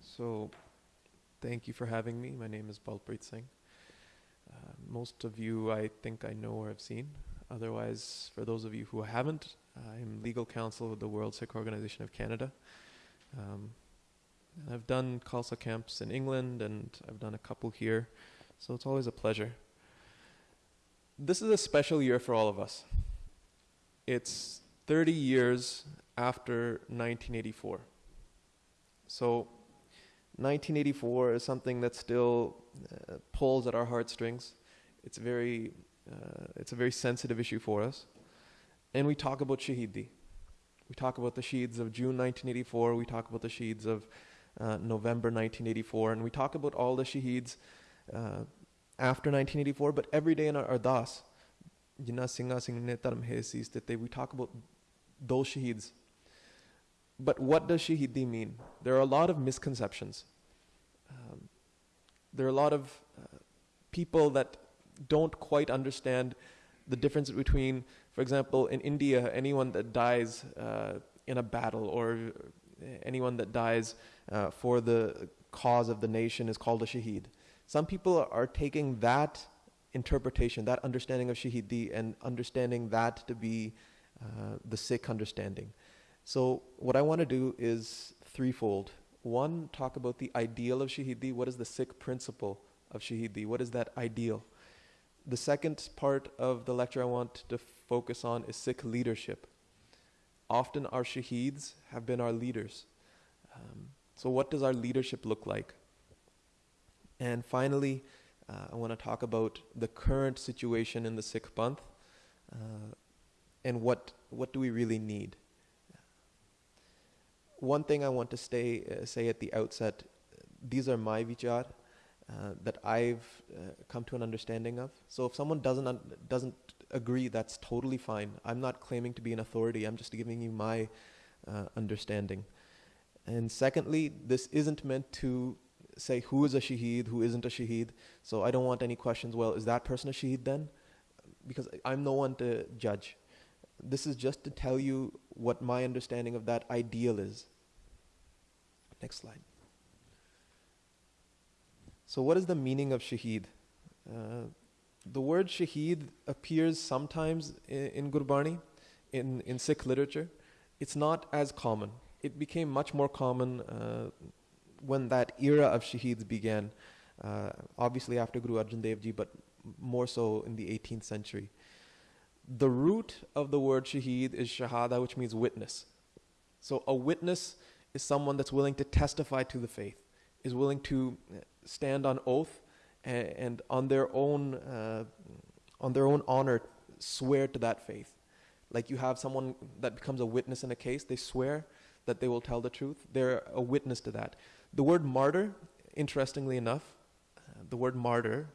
so thank you for having me. My name is balpreet singh. Uh, most of you i think i know or have seen. Otherwise for those of you who haven't i'm legal counsel with the world sikh organization of canada. Um, I've done Khalsa camps in england and i've done a couple here so it's always a pleasure. This is a special year for all of us. It's 30 years after 1984. So 1984 is something that still uh, pulls at our heartstrings. It's very, uh, it's a very sensitive issue for us. And we talk about Shahidi. We talk about the Shaheeds of June 1984. We talk about the Shaheeds of uh, November 1984. And we talk about all the Shaheeds uh, after 1984. But every day in our Ardas, we talk about those Shaheeds. But what does Shahidi mean? There are a lot of misconceptions. Um, there are a lot of uh, people that don't quite understand the difference between, for example, in India, anyone that dies uh, in a battle or anyone that dies uh, for the cause of the nation is called a shaheed. Some people are taking that interpretation, that understanding of shahidi, and understanding that to be the Sikh understanding. So, what I want to do is threefold. One, talk about the ideal of Shahidi. What is the Sikh principle of Shahidi? What is that ideal? The second part of the lecture I want to focus on is Sikh leadership. Often our Shaheeds have been our leaders. Um, so, what does our leadership look like? And finally, uh, I want to talk about the current situation in the Sikh Panth uh, and what, what do we really need one thing I want to stay, uh, say at the outset these are my vichar uh, that I've uh, come to an understanding of. So if someone doesn't, un- doesn't agree, that's totally fine. I'm not claiming to be an authority, I'm just giving you my uh, understanding. And secondly, this isn't meant to say who is a shaheed, who isn't a shaheed. So I don't want any questions, well, is that person a shaheed then? Because I'm no one to judge this is just to tell you what my understanding of that ideal is. Next slide. So, what is the meaning of shaheed? Uh, the word shaheed appears sometimes in, in Gurbani, in, in Sikh literature. It's not as common. It became much more common uh, when that era of shaheeds began, uh, obviously after Guru Arjan Dev Ji, but more so in the 18th century the root of the word shaheed is shahada, which means witness. So a witness is someone that's willing to testify to the faith, is willing to stand on oath and, and on their own uh, on their own honor swear to that faith. Like you have someone that becomes a witness in a case, they swear that they will tell the truth. They're a witness to that. The word martyr, interestingly enough, uh, the word martyr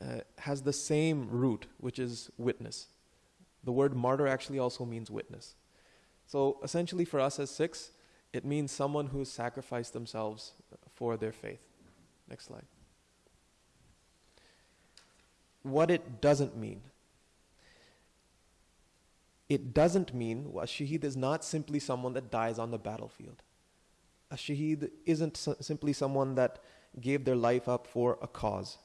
uh, has the same root, which is witness. The word martyr actually also means witness. So essentially, for us as Sikhs, it means someone who sacrificed themselves for their faith. Next slide. What it doesn't mean. It doesn't mean a shaheed is not simply someone that dies on the battlefield. A shaheed isn't simply someone that gave their life up for a cause.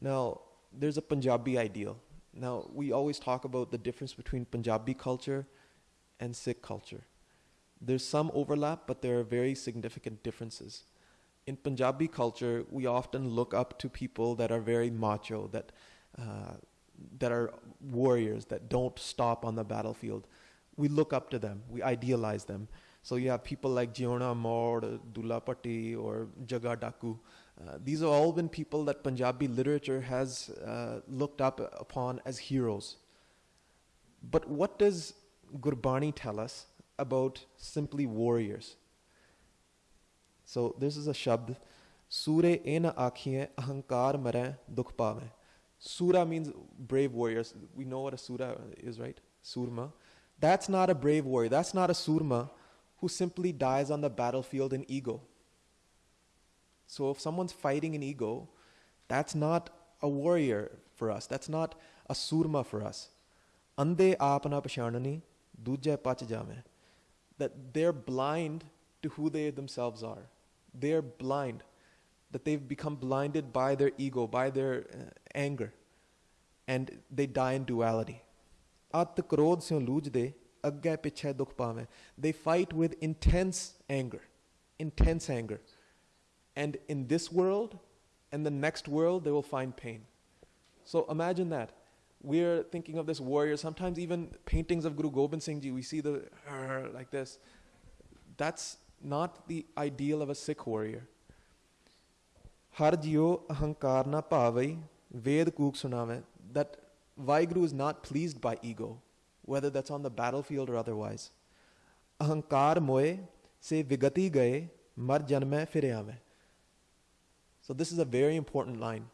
Now, there's a Punjabi ideal now, we always talk about the difference between Punjabi culture and Sikh culture. There's some overlap, but there are very significant differences. In Punjabi culture, we often look up to people that are very macho, that, uh, that are warriors, that don't stop on the battlefield. We look up to them, we idealize them. So you have people like Jiona Maur, Dulla Bhatti, or Jaga Daku. Uh, these have all been people that Punjabi literature has uh, looked up upon as heroes. But what does Gurbani tell us about simply warriors? So this is a shabd. Sure ena akhiye ahankar mare dukh pave. Sura means brave warriors. We know what a sura is, right? Surma. That's not a brave warrior. That's not a surma who simply dies on the battlefield in ego. So if someone's fighting an ego, that's not a warrior for us. That's not a surma for us. Ande aapna pashanani, duje pach jame. that they're blind to who they themselves are. They're blind, that they've become blinded by their ego, by their uh, anger, and they die in duality. At krodh se lujde, agge. They fight with intense anger, intense anger. And in this world and the next world, they will find pain. So imagine that. We're thinking of this warrior, sometimes even paintings of Guru Gobind Singh Ji, we see the uh, like this. That's not the ideal of a Sikh warrior. Har jiyo pavai, ved kook sunave. That Vaheguru is not pleased by ego, whether that's on the battlefield or otherwise. Ahankar moe se vigati gaye, mar janme fire aave. So this is a very important line.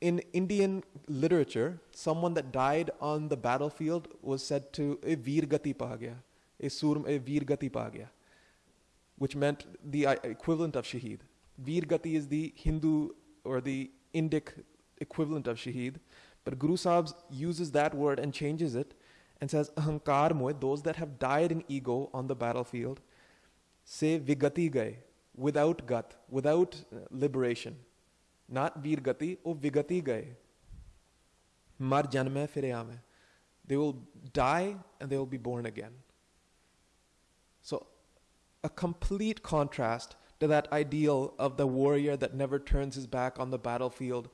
In Indian literature, someone that died on the battlefield was said to a veer gati pa gaya, a surm a veer gati which meant the uh, equivalent of shaheed. Virgati is the Hindu or the Indic equivalent of shaheed, but Guru Sahib uses that word and changes it and says ahankar those that have died in ego on the battlefield, say vigati gaye, without gat, without uh, liberation. Not virgati, gati, oh vigati gaye. Mar janme fireame. They will die and they will be born again. So, a complete contrast to that ideal of the warrior that never turns his back on the battlefield.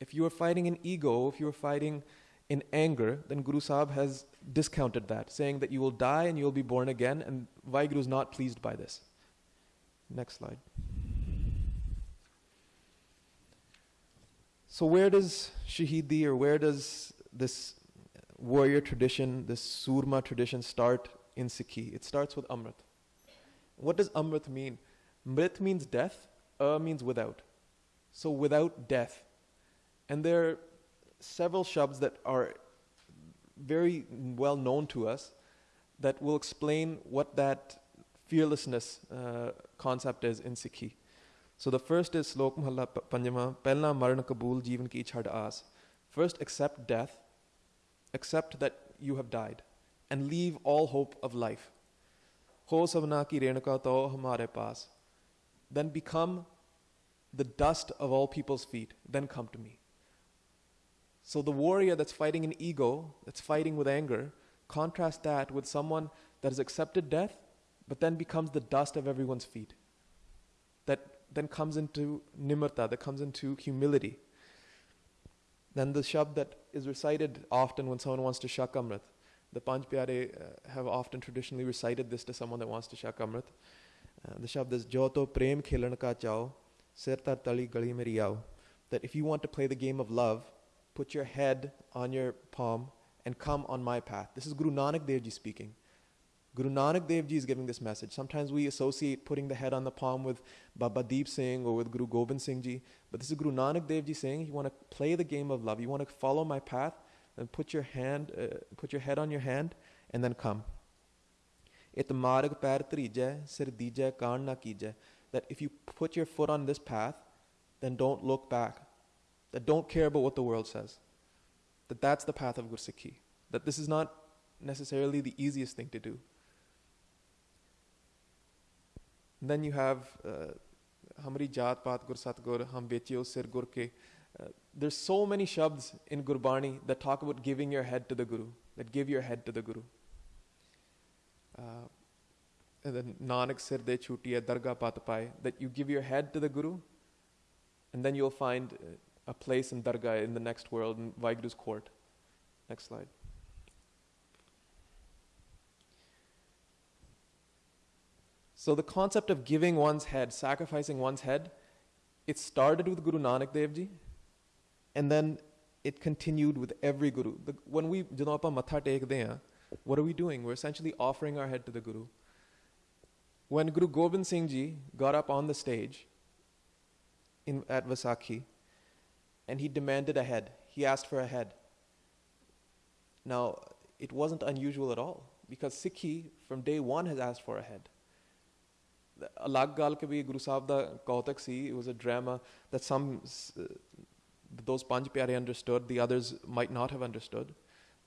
If you are fighting in ego, if you are fighting in anger, then Guru Sahib has discounted that, saying that you will die and you will be born again, and Vaheguru is not pleased by this. Next slide. So, where does Shahidi or where does this warrior tradition, this Surma tradition start in Sikhi? It starts with Amrit. What does Amrit mean? Mrit means death, A means without. So, without death. And there are several shabds that are very well known to us that will explain what that fearlessness uh, concept is in Sikhi. So the first is Slok Mahalla Panjama, Pelna Marna Kabul Jivan Ki Chhad As. First, accept death, accept that you have died, and leave all hope of life. Ho sabna ki renuka to hamare paas. Then become the dust of all people's feet. Then come to me. So the warrior that's fighting an ego, that's fighting with anger, contrast that with someone that has accepted death, but then becomes the dust of everyone's feet. That then comes into nimarta, that comes into humility. Then the shabd that is recited often when someone wants to shak amrit. The Panch Pyare uh, have often traditionally recited this to someone that wants to shak amrit. Uh, the shabd is Jo to prem khelan ka chao, sir tali gali meri. That if you want to play the game of love, put your head on your palm and come on my path. This is Guru Nanak Dev Ji speaking. Guru Nanak Dev Ji is giving this message. Sometimes we associate putting the head on the palm with Baba Deep Singh or with Guru Gobind Singh Ji, but this is Guru Nanak Dev Ji saying, you want to play the game of love, you want to follow my path, then put your hand, uh, put your head on your hand, and then come. It marg pair trijay, sir dijay, kaan. That if you put your foot on this path, then don't look back. That don't care about what the world says. That that's the path of Gursikhi. That this is not necessarily the easiest thing to do. Then you have Hamri Jat Pat Gur Satgur, Ham Betio Sir Gurke. There's so many shabds in Gurbani that talk about giving your head to the Guru, that give your head to the Guru. Uh, and then Nanak Sir De Chutiya Darga Pai, that you give your head to the Guru, and then you'll find a place in Darga in the next world, in Vaheguru's court. Next slide. So the concept of giving one's head, sacrificing one's head, it started with Guru Nanak Dev Ji, and then it continued with every Guru. The, when we Janapa Matha Tekde what are we doing? We're essentially offering our head to the Guru. When Guru Gobind Singh Ji got up on the stage in, at Vaisakhi, and he demanded a head, he asked for a head. Now, it wasn't unusual at all, because Sikhi from day one has asked for a head ਅਲੱਗ ਗੱਲ ਕਿ ਵੀ ਗੁਰੂ ਸਾਹਿਬ ਦਾ ਕੌਤਕ ਸੀ it was a drama that some those Panj ਪਿਆਰੇ understood the others might not have understood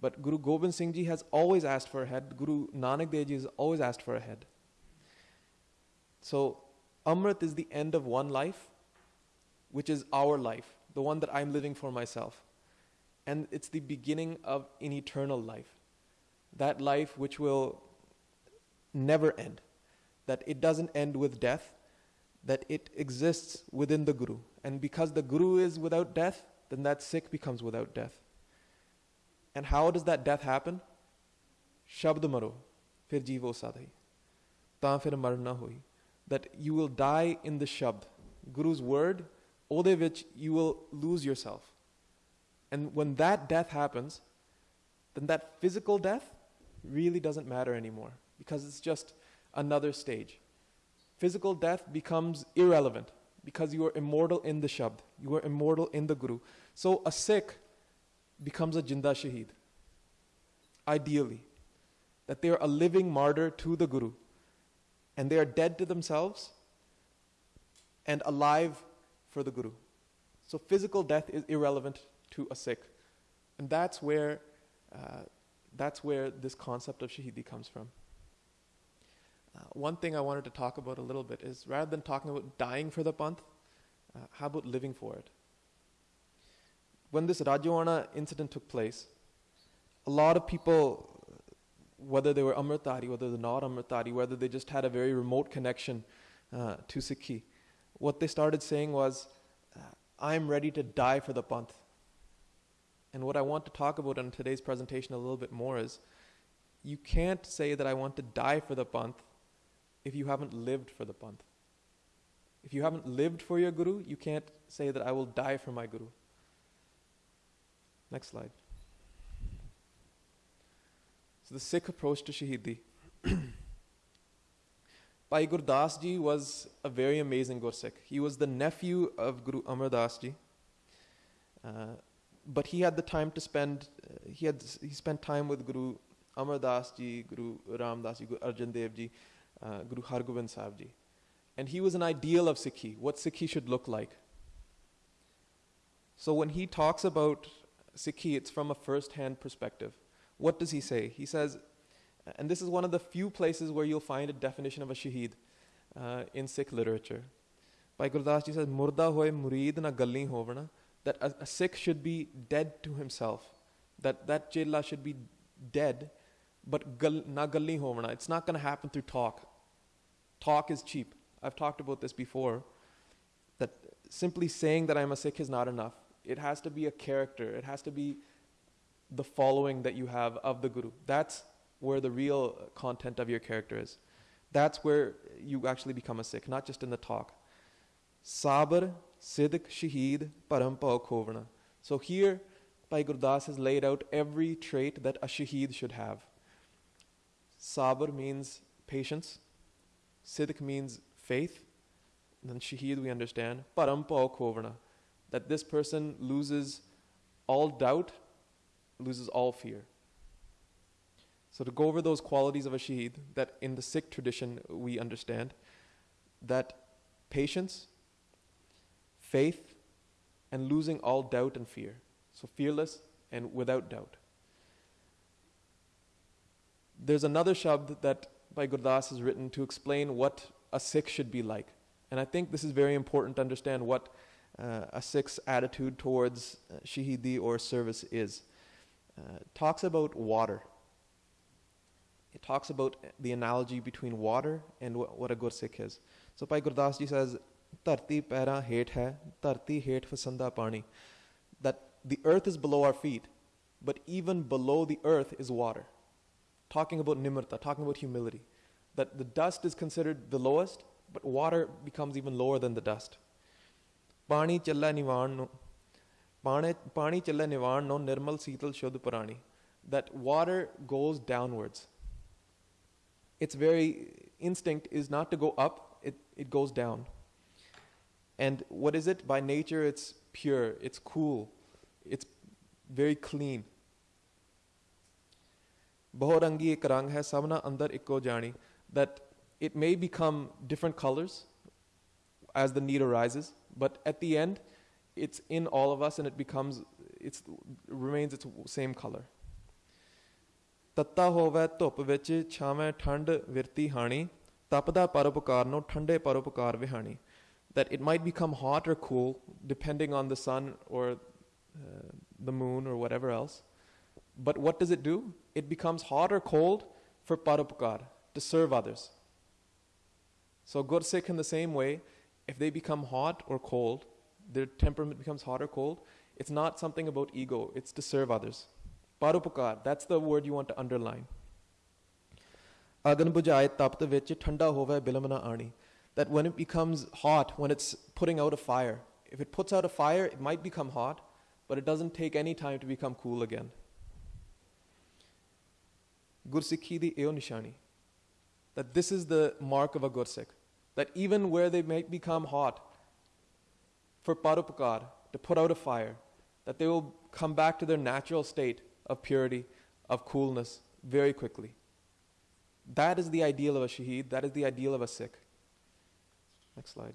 But Guru Gobind Singh Ji has always asked for a head. Guru Nanak Dev Ji has always asked for a head. So, Amrit is the end of one life, which is our life, the one that I'm living for myself. And it's the beginning of an eternal life. That life which will never end. That it doesn't end with death, that it exists within the Guru. And because the Guru is without death, then that Sikh becomes without death. And how does that death happen? Shabd maro, fir jivo sadhi. Ta fir marna hui that you will die in the Shabd. Guru's word, ode which you will lose yourself. And when that death happens, then that physical death really doesn't matter anymore because it's just another stage. Physical death becomes irrelevant because you are immortal in the Shabd, you are immortal in the Guru. So a Sikh becomes a Jinda Shaheed, ideally, that they are a living martyr to the Guru and they are dead to themselves and alive for the Guru. So physical death is irrelevant to a Sikh. And that's where, uh, that's where this concept of Shahidi comes from. Uh, one thing I wanted to talk about a little bit is rather than talking about dying for the Panth, uh, how about living for it? When this Rajoana incident took place, a lot of people whether they were Amritdhari, whether they're not Amritdhari, whether they just had a very remote connection uh, to Sikhi, what they started saying was, uh, I'm ready to die for the Panth. And what I want to talk about in today's presentation a little bit more is you can't say that I want to die for the Panth if you haven't lived for the Panth. If you haven't lived for your Guru, you can't say that I will die for my Guru. Next slide. So the Sikh approach to Shahidi. Bhai Gurdas ji was a very amazing Gursikh. He was the nephew of Guru Amar Das ji. Uh, but he had the time to spend, uh, he, had, he spent time with Guru Amar Das ji, Guru Ram Das ji, Guru Arjan Dev ji, uh, Guru Hargobind Sahib ji. And he was an ideal of Sikhi, what Sikhi should look like. So when he talks about Sikhi, it's from a first hand perspective what does he say? He says, and this is one of the few places where you'll find a definition of a shaheed uh, in Sikh literature. Bhai Gurdas ji says, Murda hoye murid na galli hovna, that a, a, Sikh should be dead to himself, that that chela should be dead, but gal, na galli hovna. It's not going to happen through talk. Talk is cheap. I've talked about this before, that simply saying that I'm a Sikh is not enough. It has to be a character. It has to be the following that you have of the Guru. That's where the real content of your character is. That's where you actually become a Sikh, not just in the talk. Sabr, Sidq, Shaheed, Parampa, Khovna. So here, Bhai Gurdas has laid out every trait that a Shaheed should have. Sabr means patience. Sidq means faith. Then Shaheed we understand. Parampa, um, Khovna. That this person loses all doubt loses all fear. So, to go over those qualities of a shaheed that in the Sikh tradition we understand that patience, faith, and losing all doubt and fear. So, fearless and without doubt. There's another shabd that Bhai Gurdas has written to explain what a Sikh should be like. And I think this is very important to understand what uh, a Sikh's attitude towards uh, Shahidi or service is uh, talks about water. It talks about the analogy between water and what, what a Gursikh is. So Bhai Gurdas ji says, Tarti pera het hai, tarti het fasanda pani. That the earth is below our feet, but even below the earth is water. Talking about nimirta, talking about humility. That the dust is considered the lowest, but water becomes even lower than the dust. Pani challa nivan Pani challa nivan no nirmal sital shuddh parani. That water goes downwards. Its very instinct is not to go up, it, it goes down. And what is it? By nature, it's pure, it's cool, it's very clean. Bahorangi ek rang hai, sabna andar ikko jani. That it may become different colors as the need arises, but at the end, it's in all of us and it becomes, it remains its same color. ਤੱਤਾ ਹੋਵੇ ਧੁੱਪ ਵਿੱਚ ਛਾਵੇਂ ਠੰਡ ਵਿਰਤੀ ਹਾਣੀ ਤਪਦਾ ਪਰਉਪਕਾਰ ਨੂੰ ਠੰਡੇ ਪਰਉਪਕਾਰ ਵਿਹਾਣੀ that it might become hot or cool depending on the sun or uh, the moon or whatever else but what does it do it becomes hot or cold for parupakar to serve others so gursikh in the same way if they become hot or cold their temperament becomes hot or cold it's not something about ego it's to serve others Parupakar, that's the word you want to underline. Agan thanda hove ani. That when it becomes hot, when it's putting out a fire, if it puts out a fire, it might become hot, but it doesn't take any time to become cool again. Gursikhi di eo. That this is the mark of a Gursikh. That even where they might become hot, for Parupakar, to put out a fire, that they will come back to their natural state of purity, of coolness very quickly. That is the ideal of a shaheed, that is the ideal of a Sikh. Next slide.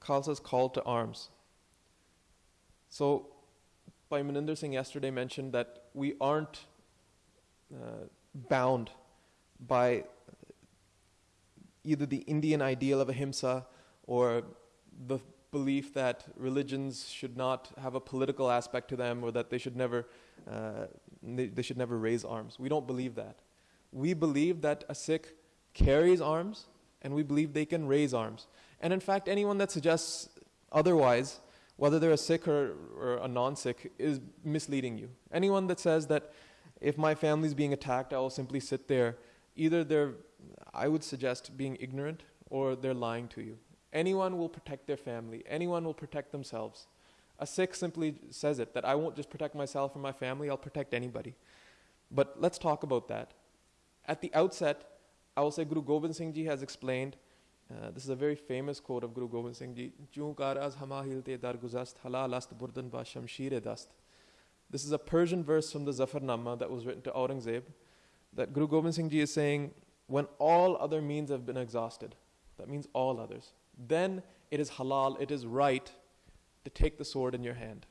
Khalsa's call to arms. So, Bhai Maninder Singh yesterday mentioned that we aren't uh, bound by either the Indian ideal of ahimsa or the belief that religions should not have a political aspect to them or that they should never, uh, they should never raise arms. We don't believe that. We believe that a Sikh carries arms and we believe they can raise arms. And in fact, anyone that suggests otherwise, whether they're a Sikh or, or a non Sikh, is misleading you. Anyone that says that if my family is being attacked, I will simply sit there, either they're, I would suggest, being ignorant or they're lying to you. Anyone will protect their family, anyone will protect themselves. A Sikh simply says it that I won't just protect myself or my family, I'll protect anybody. But let's talk about that. At the outset, I will say Guru Gobind Singh Ji has explained. Uh, this is a very famous quote of Guru Gobind Singh Ji. This is a Persian verse from the Zafarnama that was written to Aurangzeb. That Guru Gobind Singh Ji is saying, when all other means have been exhausted, that means all others then it is halal, it is right to take the sword in your hand.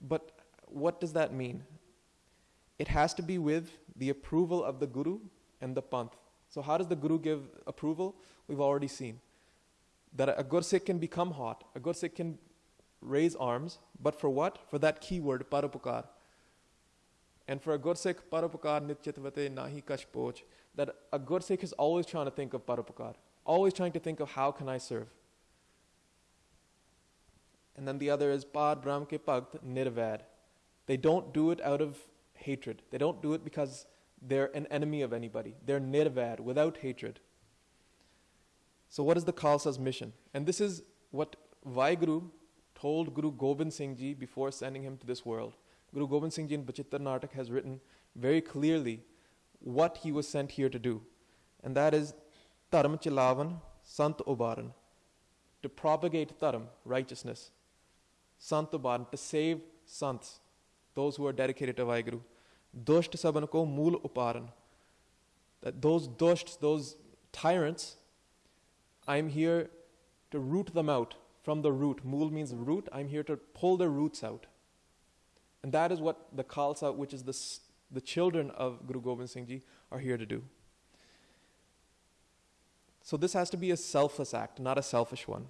But what does that mean? It has to be with the approval of the Guru and the Panth. So, how does the Guru give approval? We've already seen that a Gursikh can become hot, a Gursikh can raise arms, but for what? For that key word, parupakar. And for a Gursikh, parupakar nitchitvate nahi kash that a Gursikh is always trying to think of parupakar always trying to think of how can I serve. And then the other is Pad Brahm ke Pagt Nirvad. They don't do it out of hatred. They don't do it because they're an enemy of anybody. They're nirvad, without hatred. So, what is the Khalsa's mission? And this is what Vaheguru told Guru Gobind Singh Ji before sending him to this world. Guru Gobind Singh Ji in Bachittar Natak has written very clearly what he was sent here to do, and that is Taram Chilavan Sant Obaran, to propagate Taram, righteousness, Sant Obaran, to save Sants, those who are dedicated to Vaheguru. Dusht saban ko mool uparan. That those dushts, those tyrants, I'm here to root them out from the root. Mool means root. I'm here to pull their roots out. And that is what the Khalsa, which is the, the children of Guru Gobind Singh Ji, are here to do. So this has to be a selfless act, not a selfish one.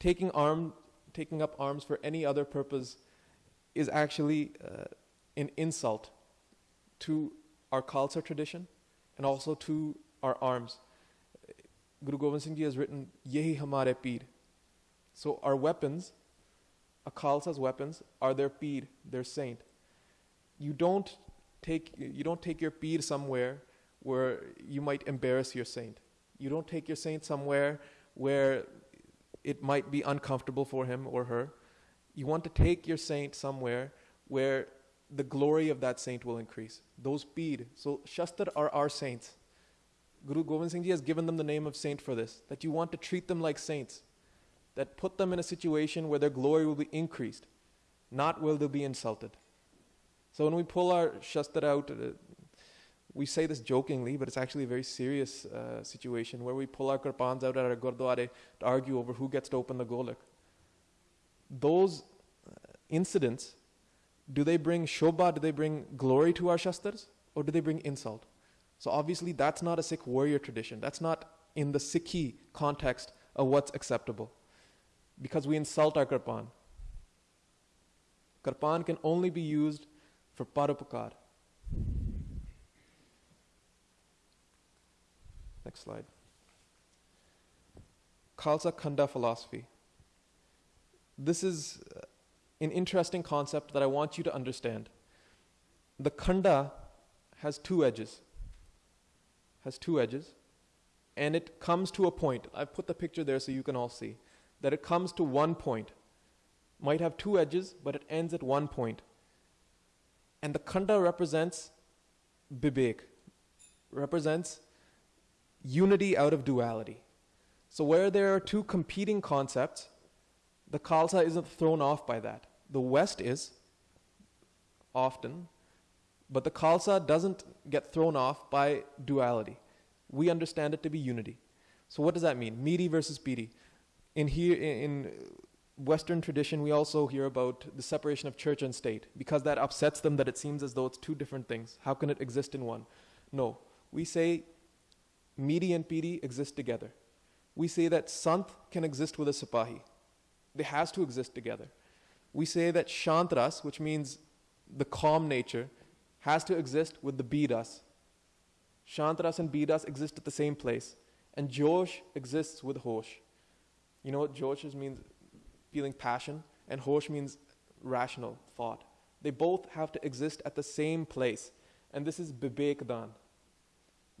Taking, arm, taking up arms for any other purpose is actually uh, an insult to our Khalsa tradition and also to our arms. Guru Gobind Singh Ji has written, Yehi Hamare Peer. So our weapons, a Khalsa's weapons, are their Peer, their saint. You don't take, you don't take your Peer somewhere where you might embarrass your saint. You don't take your saint somewhere where it might be uncomfortable for him or her. You want to take your saint somewhere where the glory of that saint will increase. Those peed. So Shastar are our saints. Guru Gobind Singh Ji has given them the name of saint for this, that you want to treat them like saints, that put them in a situation where their glory will be increased, not will they be insulted. So when we pull our Shastar out, uh, we say this jokingly, but it's actually a very serious uh, situation where we pull our kirpans out at our gurdwara to argue over who gets to open the golak. Those incidents, do they bring shobha, do they bring glory to our shastras, or do they bring insult? So obviously that's not a Sikh warrior tradition. That's not in the Sikhi context of what's acceptable. Because we insult our Kirpan. Kirpan can only be used for parupakar. Next slide. Khalsa Khanda philosophy. This is an interesting concept that I want you to understand. The Khanda has two edges. Has two edges. And it comes to a point. I've put the picture there so you can all see. That it comes to one point. Might have two edges, but it ends at one point. And the Khanda represents Bibek, represents unity out of duality. So, where there are two competing concepts, the Khalsa isn't thrown off by that. The West is, often, but the Khalsa doesn't get thrown off by duality. We understand it to be unity. So, what does that mean? Miri versus Piri. In here, in Western tradition, we also hear about the separation of church and state because that upsets them that it seems as though it's two different things. How can it exist in one? No. We say Miri and Piri exist together. We say that Sant can exist with a Sipahi. They has to exist together. We say that Shantras, which means the calm nature, has to exist with the Bidas. Shantras and Bidas exist at the same place. And Josh exists with Hosh. You know what Josh means? Feeling passion. And Hosh means rational thought. They both have to exist at the same place. And this is Bibek Dan.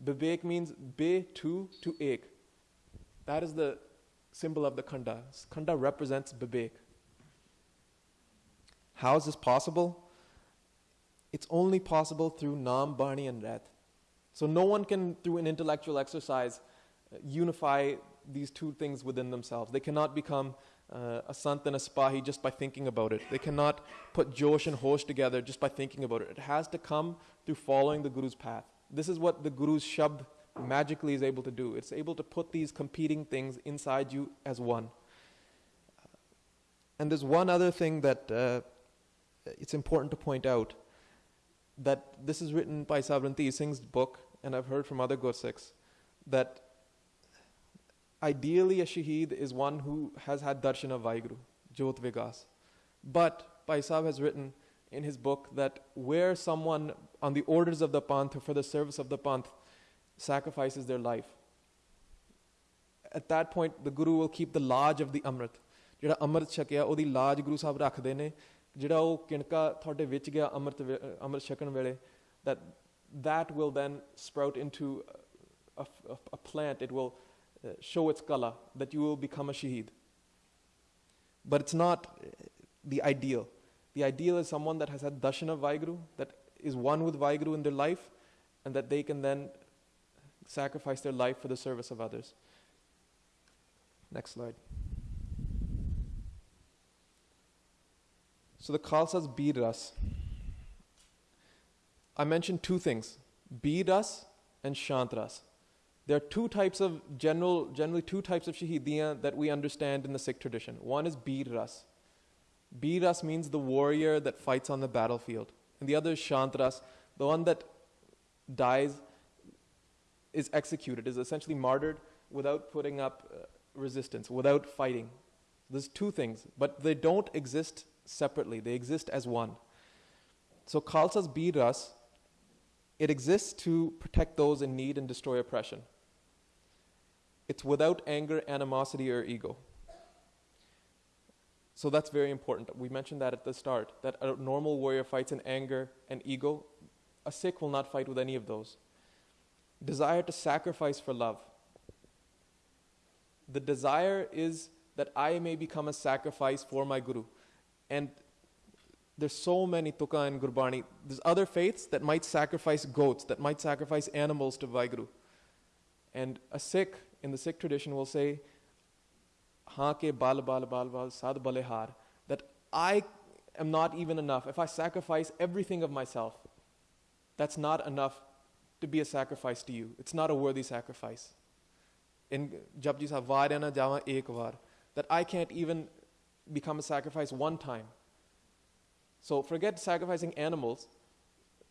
Bibek means be to to ek. That is the symbol of the khanda. Khanda represents Bibek. How is this possible? It's only possible through Nam, Bani, and Ret. So no one can, through an intellectual exercise, uh, unify these two things within themselves. They cannot become uh, a sant and a spahi just by thinking about it. They cannot put Josh and Hosh together just by thinking about it. It has to come through following the Guru's path. This is what the Guru's Shabd magically is able to do. It's able to put these competing things inside you as one. And there's one other thing that uh, it's important to point out that this is written by Sabranti Singh's book, and I've heard from other Gursikhs that ideally a shaheed is one who has had darshan of Vaheguru, Jyot Vigas. But Paisab has written in his book that where someone on the orders of the Panth or for the service of the Panth sacrifices their life, at that point the Guru will keep the large of the Amrit. ਜਿਹੜਾ ਅੰਮ੍ਰਿਤ ਛਕਿਆ ਉਹਦੀ ਲਾਜ ਗੁਰੂ ਸਾਹਿਬ ਰੱਖਦੇ ਨੇ ਜਿਹੜਾ ਉਹ ਕਿਣਕਾ ਤੁਹਾਡੇ ਵਿੱਚ ਗਿਆ ਅੰਮ੍ਰਿਤ ਅੰਮ੍ਰਿਤ ਛਕਣ ਵੇਲੇ that that will then sprout into a, a, a plant it will uh, show its color that you will become a shaheed but it's not the ideal the ideal is someone that has had darshan of Vaheguru, that is one with Vaheguru in their life, and that they can then sacrifice their life for the service of others. Next slide. So the Khalsa's Biras. I mentioned two things Biras and Shantras. There are two types of general, generally two types of Shahidiya that we understand in the Sikh tradition. One is Biras. Biras means the warrior that fights on the battlefield. And the other is Shantras, the one that dies, is executed, is essentially martyred without putting up uh, resistance, without fighting. There's two things, but they don't exist separately, they exist as one. So Khalsa's Biras, it exists to protect those in need and destroy oppression. It's without anger, animosity, or ego. So that's very important. We mentioned that at the start that a normal warrior fights in anger and ego. A Sikh will not fight with any of those. Desire to sacrifice for love. The desire is that I may become a sacrifice for my Guru. And there's so many Tukka and Gurbani. There's other faiths that might sacrifice goats, that might sacrifice animals to Vaheguru. And a Sikh in the Sikh tradition will say, Ha ke bal bal bal bal sad balehar, that I am not even enough. If I sacrifice everything of myself, that's not enough to be a sacrifice to you. It's not a worthy sacrifice. In Japji Sahab, Varena jawa Ek that I can't even become a sacrifice one time. So forget sacrificing animals.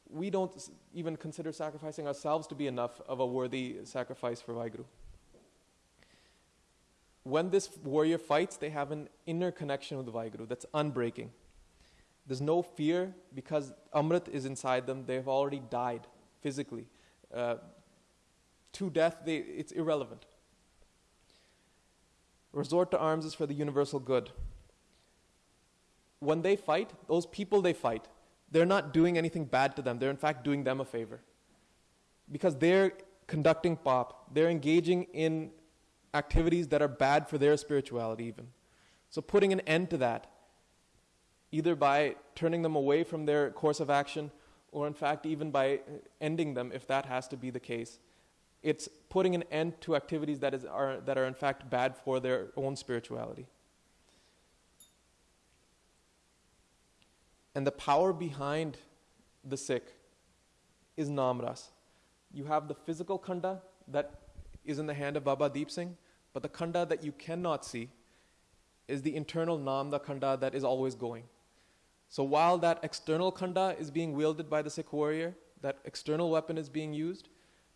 We don't even consider sacrificing ourselves to be enough of a worthy sacrifice for Vaheguru. When this warrior fights, they have an inner connection with Vaheguru that's unbreaking. There's no fear because Amrit is inside them. They've already died physically. Uh, to death, they, it's irrelevant. Resort to arms is for the universal good. When they fight, those people they fight, they're not doing anything bad to them. They're in fact doing them a favor. Because they're conducting pop, they're engaging in activities that are bad for their spirituality, even. So, putting an end to that, either by turning them away from their course of action, or in fact, even by ending them, if that has to be the case, it's putting an end to activities that, is, are, that are in fact bad for their own spirituality. And the power behind the Sikh is Namras. You have the physical khanda that is in the hand of Baba Deep Singh, but the khanda that you cannot see is the internal namda khanda that is always going. So while that external khanda is being wielded by the Sikh warrior, that external weapon is being used,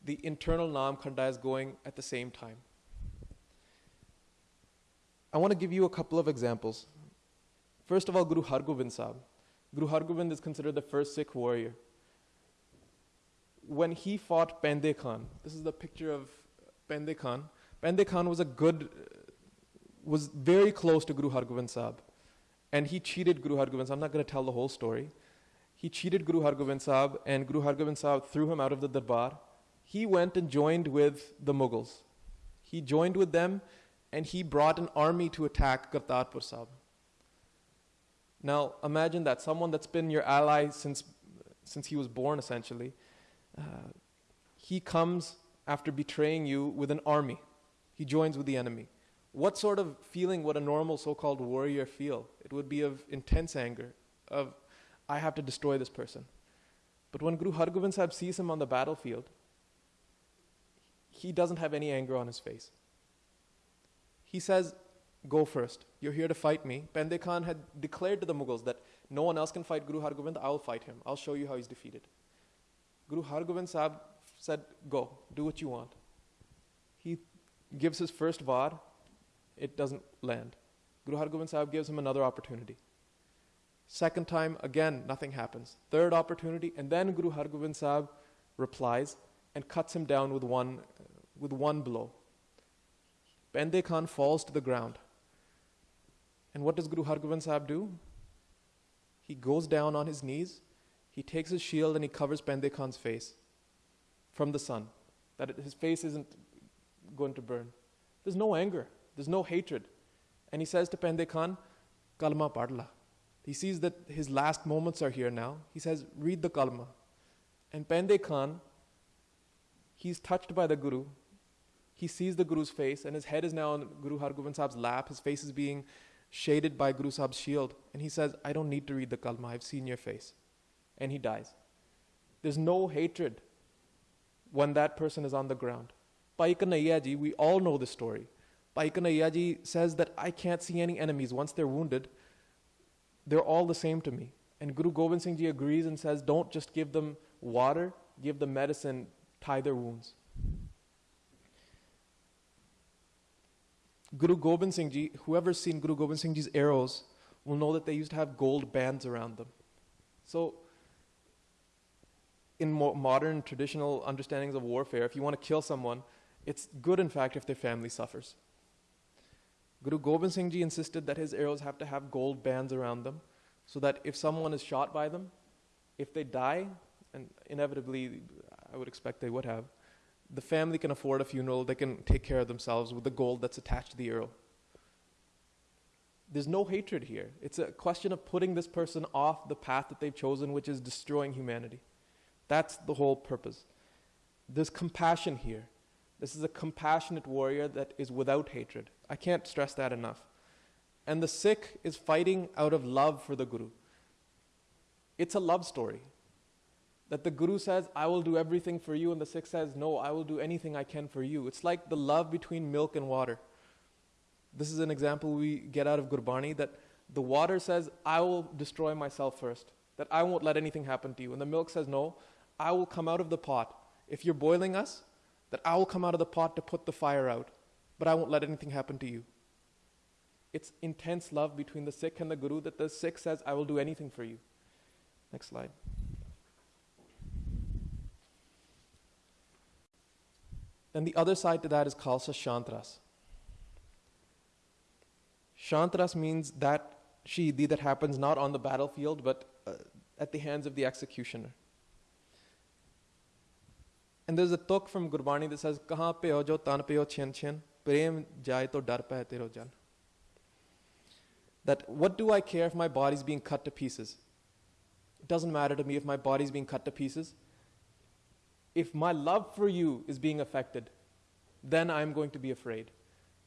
the internal Nam khanda is going at the same time. I want to give you a couple of examples. First of all, Guru Hargobind Sahib. Guru Hargobind is considered the first Sikh warrior. When he fought Pende Khan, this is the picture of Pende Khan. Pende Khan was a good, was very close to Guru Hargobind Sahib. And he cheated Guru Hargobind Sahib. I'm not going to tell the whole story. He cheated Guru Hargobind Sahib, and Guru Hargobind Sahib threw him out of the darbar. He went and joined with the Mughals. He joined with them, and he brought an army to attack Kartarpur Sahib. Now, imagine that someone that's been your ally since, since he was born, essentially, uh, he comes after betraying you with an army. He joins with the enemy. What sort of feeling would a normal so called warrior feel? It would be of intense anger, of, I have to destroy this person. But when Guru Hargobind Sahib sees him on the battlefield, he doesn't have any anger on his face. He says, Go first. You're here to fight me. Pende Khan had declared to the Mughals that no one else can fight Guru Hargobind, I'll fight him. I'll show you how he's defeated. Guru Hargobind Sahib said, Go, do what you want. He gives his first vad, it doesn't land. Guru Hargobind Sahib gives him another opportunity. Second time, again, nothing happens. Third opportunity, and then Guru Hargobind Sahib replies and cuts him down with one, with one blow. Pende Khan falls to the ground. And what does Guru Hargobind Sahib do? He goes down on his knees, he takes his shield and he covers Pende Khan's face from the sun, that it, his face isn't going to burn. There's no anger, there's no hatred. And he says to Pende Khan, Kalma padla. He sees that his last moments are here now. He says, Read the Kalma. And Pende Khan, he's touched by the Guru. He sees the Guru's face, and his head is now on Guru Hargobind Sahib's lap. His face is being shaded by Guru Sahib's shield. And he says, I don't need to read the Kalma. I've seen your face. And he dies. There's no hatred when that person is on the ground. Bhai Kanhaiya ji, we all know the story. Bhai Kanhaiya ji says that I can't see any enemies. Once they're wounded, they're all the same to me. And Guru Gobind Singh ji agrees and says, don't just give them water, give them medicine, tie their wounds. Guru Gobind Singh ji, whoever's seen Guru Gobind Singh ji's arrows will know that they used to have gold bands around them. So, in mo- modern traditional understandings of warfare, if you want to kill someone, it's good, in fact, if their family suffers. Guru Gobind Singh ji insisted that his arrows have to have gold bands around them so that if someone is shot by them, if they die, and inevitably I would expect they would have, the family can afford a funeral, they can take care of themselves with the gold that's attached to the arrow. There's no hatred here. It's a question of putting this person off the path that they've chosen, which is destroying humanity. That's the whole purpose. There's compassion here. This is a compassionate warrior that is without hatred. I can't stress that enough. And the Sikh is fighting out of love for the Guru. It's a love story. That the Guru says, I will do everything for you, and the Sikh says, No, I will do anything I can for you. It's like the love between milk and water. This is an example we get out of Gurbani that The water says, I will destroy myself first, that I won't let anything happen to you. And the milk says, No, I will come out of the pot. If you're boiling us, that I will come out of the pot to put the fire out, but I won't let anything happen to you. It's intense love between the Sikh and the Guru that the Sikh says, I will do anything for you. Next slide. Then the other side to that is Khalsa Shantras. Shantras means that Shahidi that happens not on the battlefield but uh, at the hands of the executioner. And there's a tuk from Gurbani that says, Kahan pe ho jo tan pe ho chen chen, prem jai to dar tero jan. That what do I care if my body's being cut to pieces? It doesn't matter to me if my body's being cut to pieces. If my love for you is being affected, then I'm going to be afraid.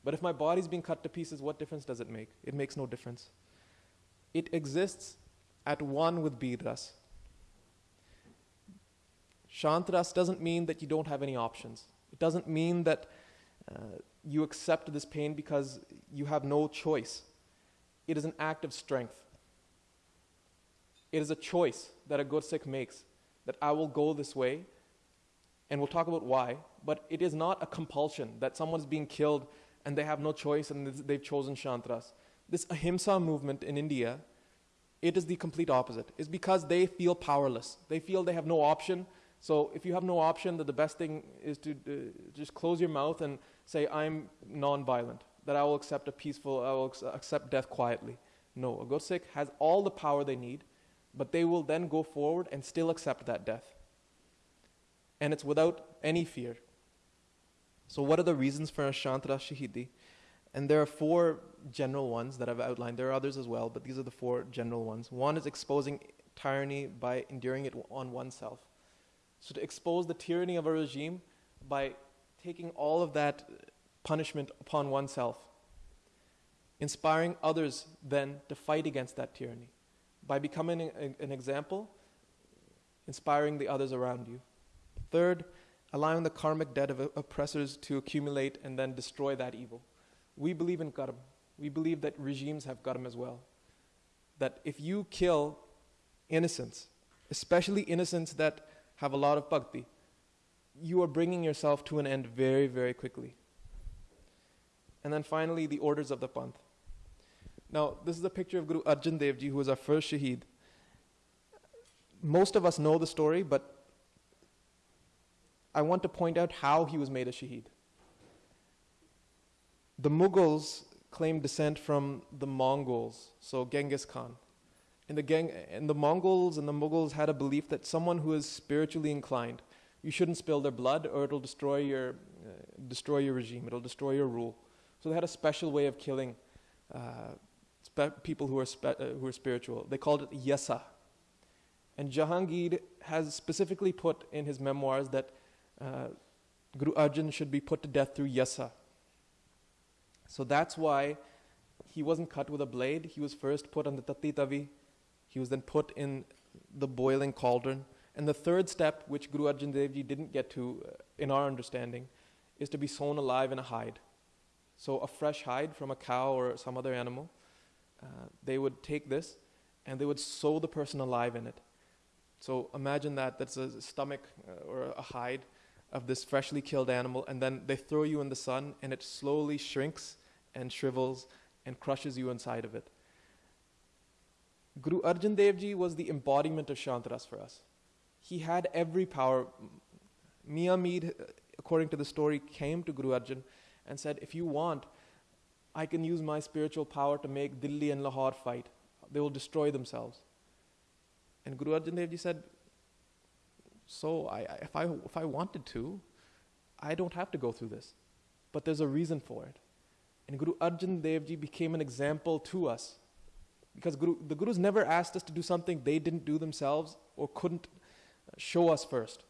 But if my body's being cut to pieces, what difference does it make? It makes no difference. It exists at one with Birras. Shantras doesn't mean that you don't have any options. It doesn't mean that uh, you accept this pain because you have no choice. It is an act of strength. It is a choice that a good Sikh makes that I will go this way, and we'll talk about why, but it is not a compulsion that someone's being killed and they have no choice and they've chosen Shantras. This Ahimsa movement in India, it is the complete opposite. It's because they feel powerless. They feel they have no option. So if you have no option, that the best thing is to uh, just close your mouth and say, I'm non-violent, that I will accept a peaceful, I will accept death quietly. No, a Gursikh has all the power they need, but they will then go forward and still accept that death. And it's without any fear. So, what are the reasons for a Shantara Shahidi? And there are four general ones that I've outlined. There are others as well, but these are the four general ones. One is exposing tyranny by enduring it on oneself. So, to expose the tyranny of a regime by taking all of that punishment upon oneself. Inspiring others then to fight against that tyranny. By becoming an example, inspiring the others around you. Third, allowing the karmic debt of oppressors to accumulate and then destroy that evil. We believe in karma. We believe that regimes have karma as well. That if you kill innocents, especially innocents that have a lot of bhakti, you are bringing yourself to an end very, very quickly. And then finally, the orders of the Panth. Now, this is a picture of Guru Arjan Dev Ji, who was our first Shaheed. Most of us know the story, but I want to point out how he was made a Shaheed. The Mughals claimed descent from the Mongols, so Genghis Khan. And the, Geng- and the Mongols and the Mughals had a belief that someone who is spiritually inclined, you shouldn't spill their blood or it'll destroy your, uh, destroy your regime, it'll destroy your rule. So they had a special way of killing uh, spe- people who are, spe- uh, who are spiritual. They called it Yasa. And Jahangir has specifically put in his memoirs that uh, Guru Arjan should be put to death through yasa. So that's why he wasn't cut with a blade. He was first put on the tatti tavi. He was then put in the boiling cauldron. And the third step, which Guru Arjan Dev Ji didn't get to uh, in our understanding, is to be sewn alive in a hide. So a fresh hide from a cow or some other animal, uh, they would take this and they would sew the person alive in it. So imagine that that's a stomach uh, or a hide of this freshly killed animal, and then they throw you in the sun, and it slowly shrinks and shrivels and crushes you inside of it. Guru Arjan Dev Ji was the embodiment of Shantaras for us. He had every power. Mian Mir, according to the story, came to Guru Arjan and said, If you want, I can use my spiritual power to make Delhi and Lahore fight. They will destroy themselves. And Guru Arjan Dev Ji said, so I, if, I, if I wanted to, I don't have to go through this. But there's a reason for it. And Guru Arjan Dev Ji became an example to us. Because Guru, the Gurus never asked us to do something they didn't do themselves or couldn't uh, show us first.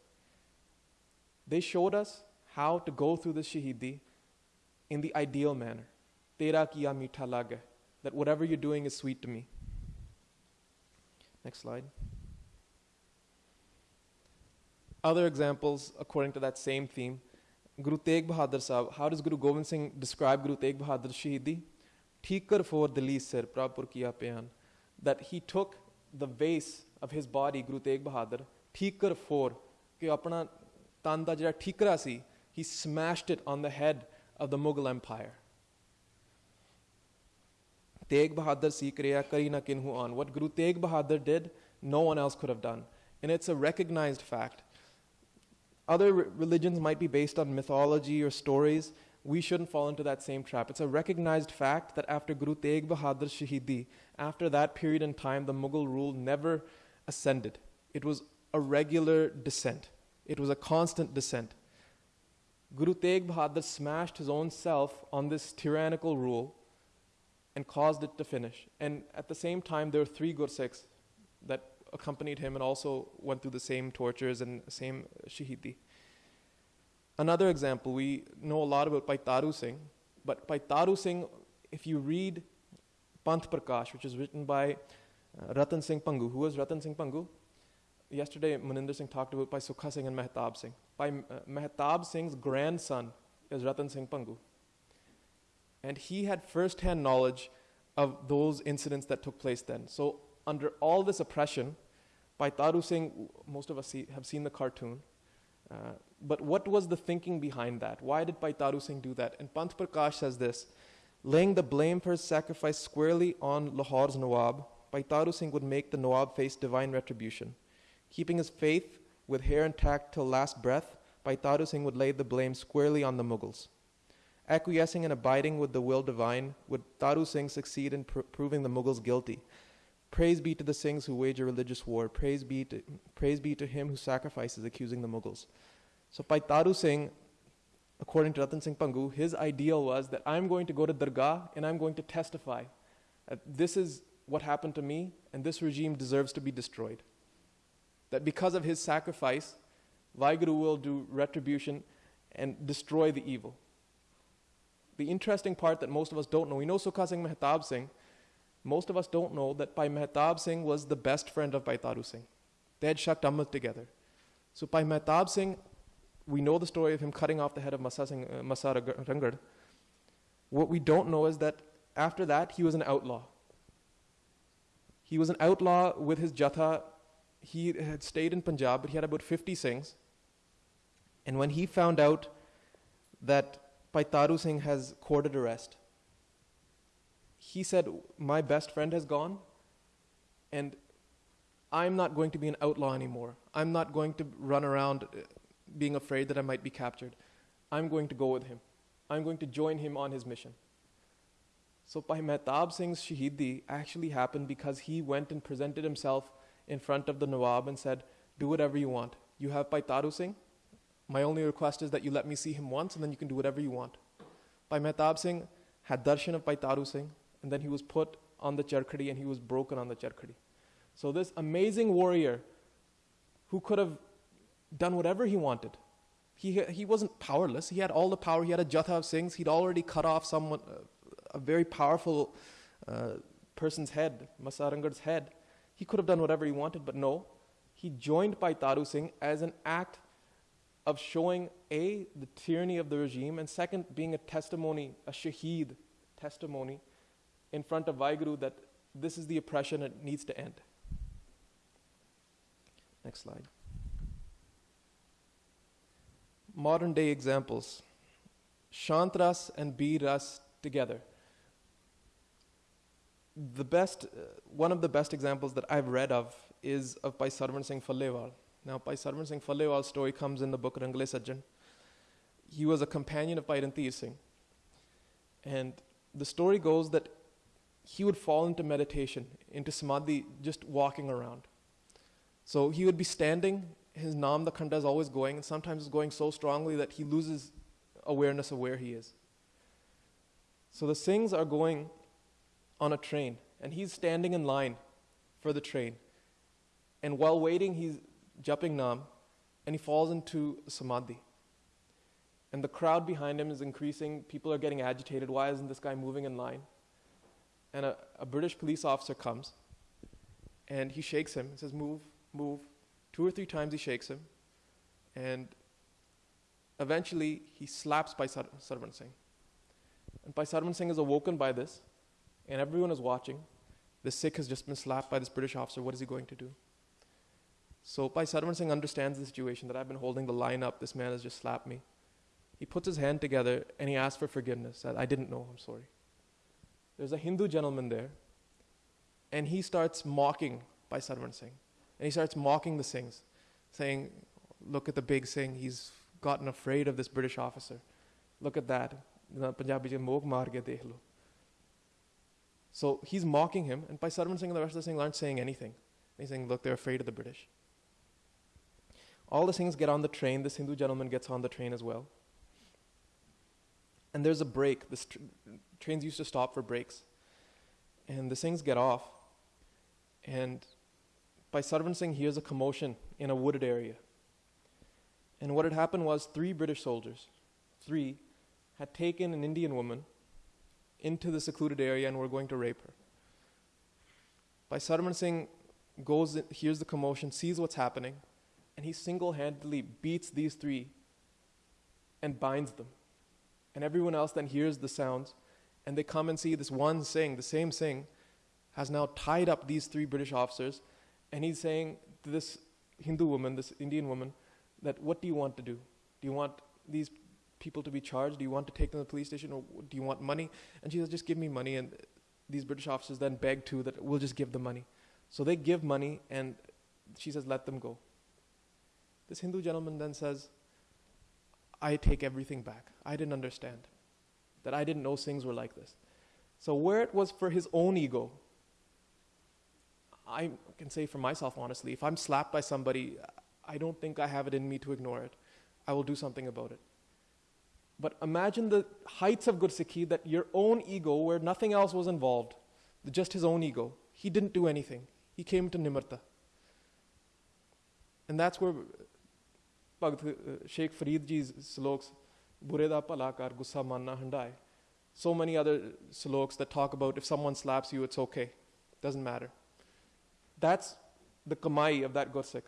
They showed us how to go through the Shahidi in the ideal manner. Lage. That whatever you're doing is sweet to me. Next slide Other examples, according to that same theme, Guru Tegh Bahadur Sahib, how does Guru Gobind Singh describe Guru Tegh Bahadur Shahidi? Tikar for Dili Sir, Prabhupur Kiya Pyan, that he took the vase of his body, Guru Tegh Bahadur, Tikar for, ਕਿ ਆਪਣਾ ਤਨ ਦਾ ਜਿਹੜਾ ਠੀਕਰਾ ਸੀ he smashed it on the head of the Mughal Empire. Tegh Bahadur si kriya kari na kinhu on. What Guru Tegh Bahadur did, no one else could have done. And it's a recognized fact. other re- religions might be based on mythology or stories. We shouldn't fall into that same trap. It's a recognized fact that after Guru Tegh Bahadur Shahidi, after that period in time, the Mughal rule never ascended. It was a regular descent, it was a constant descent. Guru Tegh Bahadur smashed his own self on this tyrannical rule and caused it to finish. And at the same time, there were three Gursikhs that accompanied him and also went through the same tortures and same shahidi. Another example, we know a lot about Bhai Taru Singh, but Bhai Taru Singh, if you read Panth Prakash, which is written by uh, Ratan Singh Bhangu, who was Ratan Singh Bhangu? Yesterday, Maninder Singh talked about by Sukha Singh and Mehtab Singh. By uh, Mehtab Singh's grandson is Ratan Singh Bhangu. And he had first hand knowledge of those incidents that took place then. So, under all this oppression, Bhai Taru Singh, most of us see, have seen the cartoon. Uh, but what was the thinking behind that? Why did Bhai Taru Singh do that? And Panth Prakash says this laying the blame for his sacrifice squarely on Lahore's Nawab, Bhai Taru Singh would make the Nawab face divine retribution. Keeping his faith with hair intact till last breath, Bhai Taru Singh would lay the blame squarely on the Mughals. Acquiescing and abiding with the will divine, would Taru Singh succeed in pr- proving the Mughals guilty? Praise be to the Singhs who wage a religious war. Praise be to, praise be to him who sacrifices, accusing the Mughals. So, Bhai Taru Singh, according to Ratan Singh Bhangu, his ideal was that I'm going to go to Dargah and I'm going to testify that this is what happened to me and this regime deserves to be destroyed. That because of his sacrifice, Vaheguru will do retribution and destroy the evil. The interesting part that most of us don't know, we know Sukha Singh Mehtab Singh, most of us don't know that Bhai Mehtab Singh was the best friend of Bhai Taru Singh. They had Shakt Amrit together. So Bhai Mehtab Singh, we know the story of him cutting off the head of Masa, Singh, uh, Masa. What we don't know is that after that, he was an outlaw. He was an outlaw with his jatha. He had stayed in Punjab, but he had about 50 Singhs. And when he found out that Bhai Taru Singh has courted arrest, he said, My best friend has gone, and I'm not going to be an outlaw anymore. I'm not going to run around uh, being afraid that I might be captured. I'm going to go with him. I'm going to join him on his mission. So, Bhai Mehtab Singh's Shahidi actually happened because he went and presented himself in front of the Nawab and said, Do whatever you want. You have Bhai Taru Singh. My only request is that you let me see him once and then you can do whatever you want. Bhai Mehtab Singh had darshan of Bhai Taru Singh and then he was put on the charkhadi and he was broken on the charkhadi. So this amazing warrior who could have done whatever he wanted. He, he wasn't powerless. He had all the power. He had a jatha of Singhs. He'd already cut off someone, a very powerful uh, person's head, Massa Ranghar's head. He could have done whatever he wanted, but no. He joined Bhai Taru Singh as an act of showing A, the tyranny of the regime, and second, being a testimony, a shaheed testimony in front of Vaheguru that this is the oppression, it needs to end. Next slide. Modern day examples Shantras and Biras together. The best, uh, one of the best examples that I've read of is of Bhai Sarvan Singh Phallewal. Now, Bhai Sarvan Singh Phallewal's story comes in the book Rangle Sajjan. He was a companion of Bhai Randhir Singh. And the story goes that he would fall into meditation, into samadhi, just walking around. So he would be standing, his nam, is always going, and sometimes it's going so strongly that he loses awareness of where he is. So the Singhs are going on a train, and he's standing in line for the train. And while waiting, he's jumping nam, and he falls into samadhi. And the crowd behind him is increasing. People are getting agitated. Why isn't this guy moving in line? And a, a British police officer comes and he shakes him and says, Move, move. Two or three times he shakes him. And eventually he slaps Bhai Sar- Sarvan Singh. And Bhai Sarvan Singh is awoken by this and everyone is watching. The Sikh has just been slapped by this British officer. What is he going to do? So Bhai Sarwan Singh understands the situation that I've been holding the line up. This man has just slapped me. He puts his hand together and he asks for forgiveness. Said, I didn't know, I'm sorry. There's a Hindu gentleman there, and he starts mocking Bhai Sarwan Singh. And he starts mocking the Singhs, saying, Look at the big Singh, he's gotten afraid of this British officer. Look at that. So he's mocking him, and Bhai Sarwan Singh and the rest of the Singhs aren't saying anything. He's saying, Look, they're afraid of the British. All the Singhs get on the train. This Hindu gentleman gets on the train as well. And there's a break. The tr- trains used to stop for breaks. And the Singhs get off. And Bhai Sarwan Singh hears a commotion in a wooded area. And what had happened was three British soldiers, three, had taken an Indian woman into the secluded area and were going to rape her. Bhai Sarwan Singh goes, hears the commotion, sees what's happening, and he single handedly beats these three and binds them. And everyone else then hears the sounds, and they come and see this one Singh, the same Singh, has now tied up these three British officers, and he's saying to this Hindu woman, this Indian woman, that what do you want to do? Do you want these people to be charged? Do you want to take them to the police station, or do you want money? And she says, just give me money. And these British officers then beg too that we'll just give the money. So they give money, and she says, let them go. This Hindu gentleman then says, I take everything back. I didn't understand. That I didn't know things were like this. So, where it was for his own ego, I can say for myself honestly, if I'm slapped by somebody, I don't think I have it in me to ignore it. I will do something about it. But imagine the heights of Gursikhi that your own ego, where nothing else was involved, just his own ego, he didn't do anything. He came to Nimarta. And that's where Bhagt Sheikh Farid ji's sloks, Bure da palakar gussa manna handai. So many other sloks that talk about if someone slaps you, it's okay. Doesn't matter. That's the kamai of that Gursikh.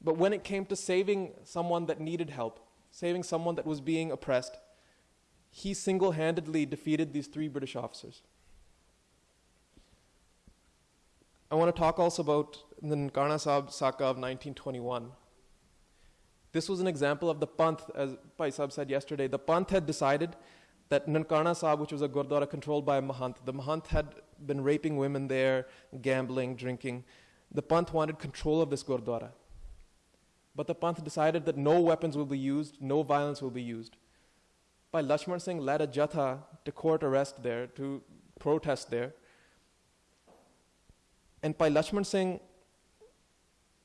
But when it came to saving someone that needed help, saving someone that was being oppressed, he single handedly defeated these three British officers. I want to talk also about the Nankana Sahib Saka of 1921. This was an example of the Panth, as Pai said yesterday. The Panth had decided that Nankana Sahib, which was a Gurdwara controlled by a Mahant, the Mahant had been raping women there, gambling, drinking. The Panth wanted control of this Gurdwara. But the Panth decided that no weapons will be used, no violence will be used. Bhai Lachman Singh led a jatha to court arrest there, to protest there. And Bhai Lachman Singh,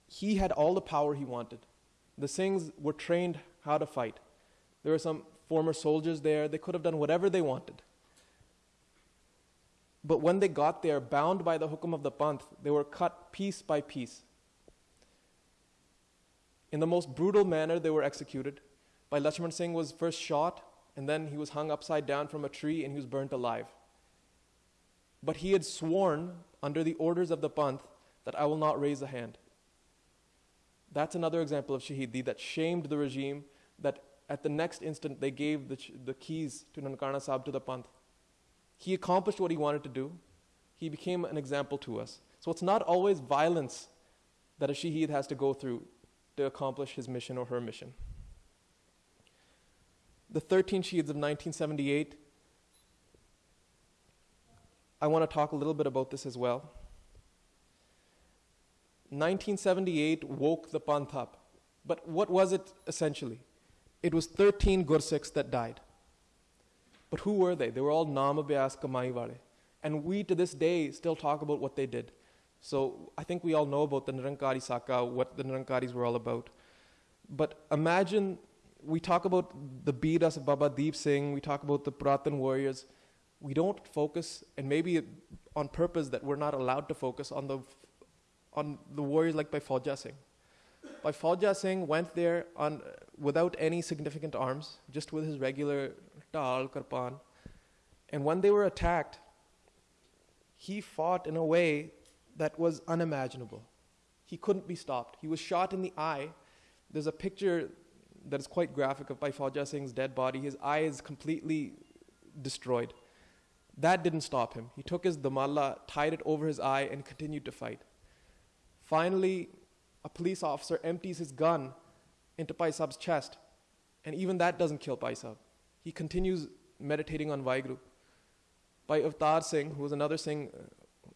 he had all the power he wanted. The Singhs were trained how to fight. There were some former soldiers there. They could have done whatever they wanted. But when they got there, bound by the hukum of the Panth, they were cut piece by piece. In the most brutal manner, they were executed. By Lachman Singh was first shot, and then he was hung upside down from a tree and he was burnt alive. But he had sworn under the orders of the Panth that I will not raise a hand. That's another example of Shahidi that shamed the regime, that at the next instant they gave the, the keys to Nankana Sahib to the Panth. He accomplished what he wanted to do. He became an example to us. So it's not always violence that a Shahid has to go through to accomplish his mission or her mission. The 13 Shaheeds of 1978, I want to talk a little bit about this as well. 1978 woke the Panth up. But what was it essentially? It was 13 Gursikhs that died. But who were they? They were all Naam Abhyas And we to this day still talk about what they did. So I think we all know about the Nirankari Saka, what the Nirankaris were all about. But imagine we talk about the Biras of Baba Deep Singh, we talk about the Puratan warriors. We don't focus, and maybe on purpose that we're not allowed to focus on the on the warriors like Bhai Fauja Singh. Fauja Singh went there on, without any significant arms, just with his regular tal, kirpan. And when they were attacked, he fought in a way that was unimaginable. He couldn't be stopped. He was shot in the eye. There's a picture that is quite graphic of Fauja Singh's dead body. His eye is completely destroyed. That didn't stop him. He took his dumalla, tied it over his eye, and continued to fight. Finally, a police officer empties his gun into Paisab's chest, and even that doesn't kill Paisab. He continues meditating on Vaheguru. By Avtar Singh, who was another Singh uh,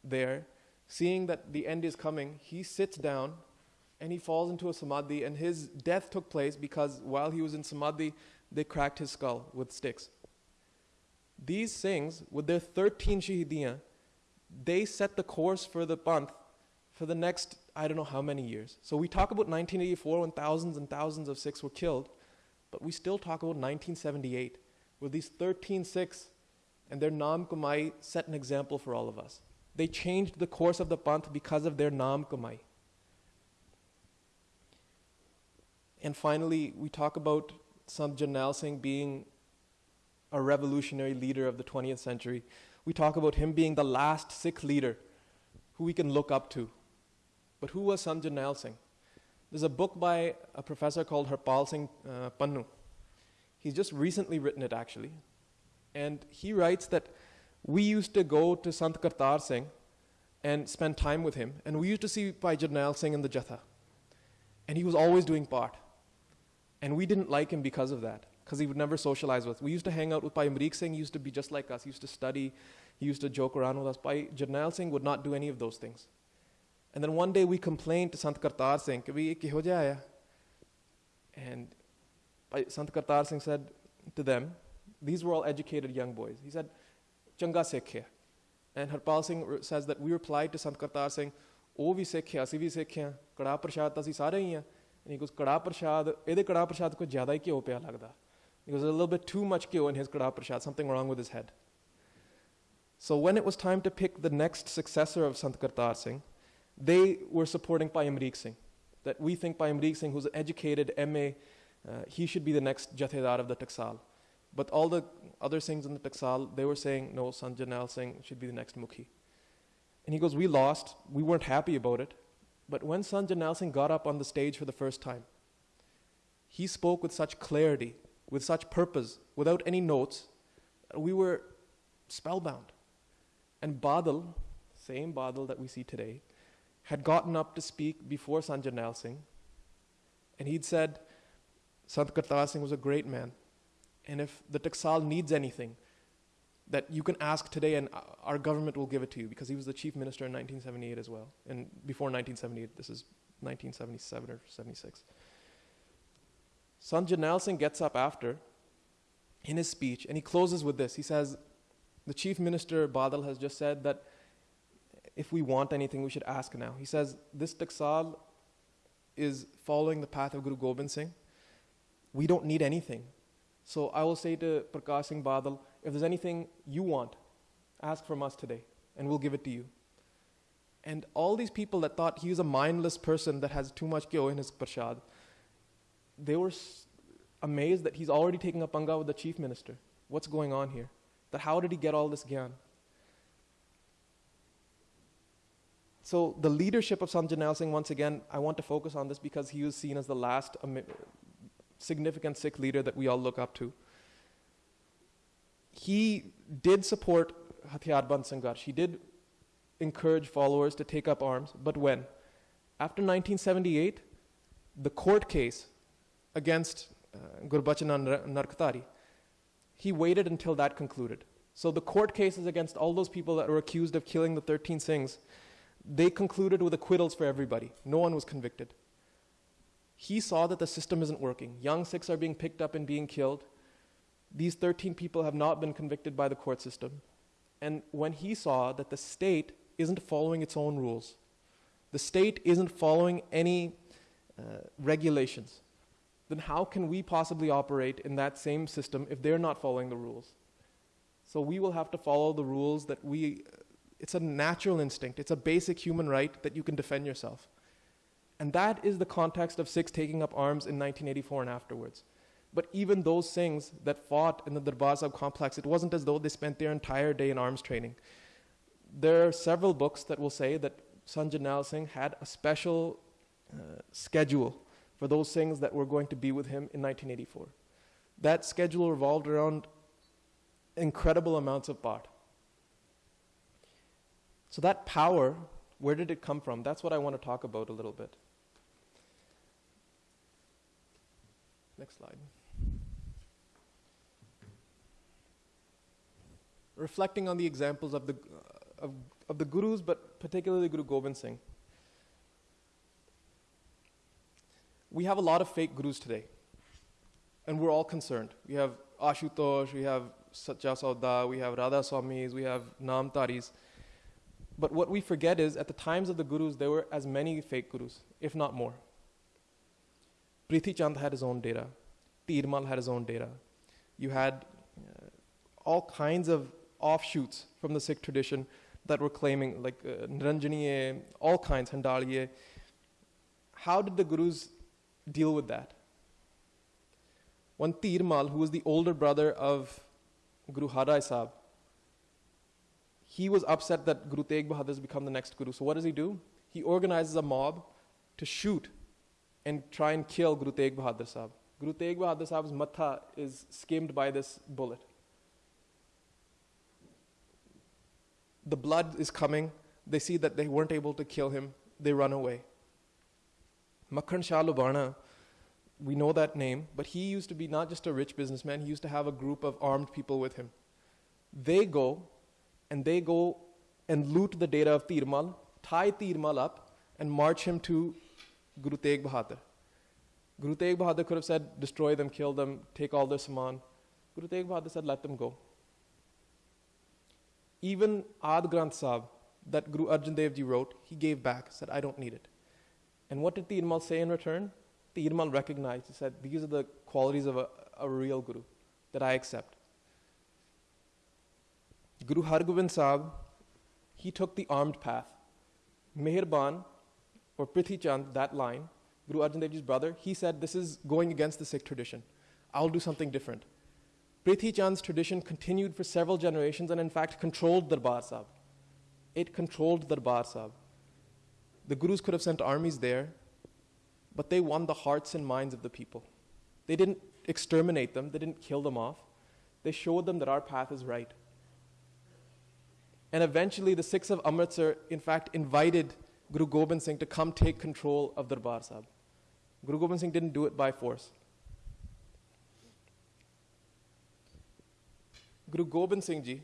there, seeing that the end is coming, he sits down and he falls into a samadhi, and his death took place because while he was in samadhi, they cracked his skull with sticks. These Singhs, with their 13 shahidiyan, they set the course for the Panth for the next, I don't know how many years. So we talk about 1984 when thousands and thousands of Sikhs were killed, but we still talk about 1978, where these 13 Sikhs and their Naam Kamai set an example for all of us. They changed the course of the Panth because of their Naam Kamai. And finally, we talk about Sant Jarnail Singh being a revolutionary leader of the 20th century. We talk about him being the last Sikh leader who we can look up to. But who was Jarnail Singh? There's a book by a professor called Harpal Singh uh, Pannu. He's just recently written it actually. And he writes that we used to go to Sant Kartar Singh and spend time with him. And we used to see Bhai Jarnail Singh in the Jatha. And he was always doing part. And we didn't like him because of that, because he would never socialize with us. We used to hang out with Bhai Amrik Singh, he used to be just like us. He used to study, he used to joke around with us. Bhai Jarnail Singh would not do any of those things. And then one day we complained to Sant Kartar Singh, And Sant Kartar Singh said to them, these were all educated young boys. He said, Changa Sikh And Harpal Singh says that we replied to Sant Kartar Singh, ਉਹ ਵੀ ਸਿੱਖਿਆ ਅਸੀਂ ਵੀ ਸਿੱਖਿਆ ਕੜਾ ਪ੍ਰਸ਼ਾਦ ਤਾਂ ਅਸੀਂ ਸਾਰੇ ਹੀ ਆ and he goes, Kada Prashad, Ede Kada Prashad ko jyada hi kyo pya lagda. He goes, a little bit too much kyo in his Kada Prashad, something wrong with his head. So when it was time to pick the next successor of Sant Kartar Singh, they were supporting Bhai Singh. That we think Bhai Singh, who's an educated MA, uh, he should be the next Jathedar of the Taksal. But all the other Singhs in the Taksal, they were saying, no, Sant Jarnail Singh should be the next Mukhi. And he goes, we lost. We weren't happy about it. But when Sant Jarnail Singh got up on the stage for the first time, he spoke with such clarity, with such purpose, without any notes. We were spellbound. And Badal, same Badal that we see today, had gotten up to speak before Sant Jarnail Singh. And he'd said, Sant Kartar Singh was a great man. And if the Taksal needs anything, that you can ask today and our government will give it to you because he was the chief minister in 1978 as well. And before 1978, this is 1977 or 76. Sant Jarnail Singh gets up after in his speech and he closes with this. He says, The chief minister Badal has just said that if we want anything, we should ask now. He says, This Taksal is following the path of Guru Gobind Singh. We don't need anything. So I will say to Prakash Singh Badal, if there's anything you want, ask from us today, and we'll give it to you. And all these people that thought he was a mindless person that has too much kyo in his prashad, they were amazed that he's already taking a panga with the chief minister. What's going on here? That how did he get all this gyan? So the leadership of Sant Jarnail Singh, once again, I want to focus on this because he was seen as the last significant Sikh leader that we all look up to he did support Hathiarband Sangharsh. He did encourage followers to take up arms, but when? After 1978, the court case against uh, Gurbachan Narkatari, he waited until that concluded. So the court cases against all those people that were accused of killing the 13 Singhs, they concluded with acquittals for everybody. No one was convicted. He saw that the system isn't working. Young Sikhs are being picked up and being killed. These 13 people have not been convicted by the court system. And when he saw that the state isn't following its own rules, the state isn't following any uh, regulations, then how can we possibly operate in that same system if they're not following the rules? So we will have to follow the rules that we, it's a natural instinct, it's a basic human right that you can defend yourself. And that is the context of Sikhs taking up arms in 1984 and afterwards. But even those Singhs that fought in the Darbar Sahib complex, it wasn't as though they spent their entire day in arms training. There are several books that will say that Sant Jarnail Singh had a special uh, schedule for those Singhs that were going to be with him in 1984. That schedule revolved around incredible amounts of part. So, that power, where did it come from? That's what I want to talk about a little bit. Next slide. Reflecting on the examples of the, uh, of, of the gurus, but particularly Guru Gobind Singh. We have a lot of fake gurus today, and we're all concerned. We have Ashutosh, we have Satya Sauda, we have Radha Swamis, we have Namdharis. But what we forget is at the times of the gurus, there were as many fake gurus, if not more. Prithi Chand had his own data. Dhir Mal had his own data. You had uh, all kinds of offshoots from the Sikh tradition that were claiming, like uh, Niranjaniye, all kinds, Handaliye. How did the gurus deal with that? One Dhir Mal, who was the older brother of Guru Har Sahib, he was upset that Guru Tegh Bahadur has become the next Guru. So what does he do? He organizes a mob to shoot and try and kill Guru Tegh Bahadur Sahib. Guru Tegh Bahadur Sahib's matha is skimmed by this bullet. The blood is coming. They see that they weren't able to kill him. They run away. Makhan Shah we know that name, but he used to be not just a rich businessman, he used to have a group of armed people with him. They go and they go and loot the data of Dhir Mal, tie Dhir Mal up, and march him to Guru Tegh Bahadur. Guru Tegh Bahadur could have said, destroy them, kill them, take all their saman. Guru Tegh Bahadur said, let them go. Even Ad Granth Sahib, that Guru Arjan Dev Ji wrote, he gave back, said, I don't need it. And what did Dhir Mal say in return? Dhir Mal recognized, he said, these are the qualities of a, a real Guru that I accept. Guru Hargobind Sahib, he took the armed path. Meherban or Prithi Chand, that line, Guru Arjan Dev Ji's brother, he said, This is going against the Sikh tradition. I'll do something different. Prithi Chand's tradition continued for several generations and, in fact, controlled Darbar Sahib. It controlled Darbar Sahib. The Gurus could have sent armies there, but they won the hearts and minds of the people. They didn't exterminate them, they didn't kill them off. They showed them that our path is right. And eventually, the Sikhs of Amritsar, in fact, invited Guru Gobind Singh to come take control of Darbar Sahib. Guru Gobind Singh didn't do it by force. Guru Gobind Singh Ji,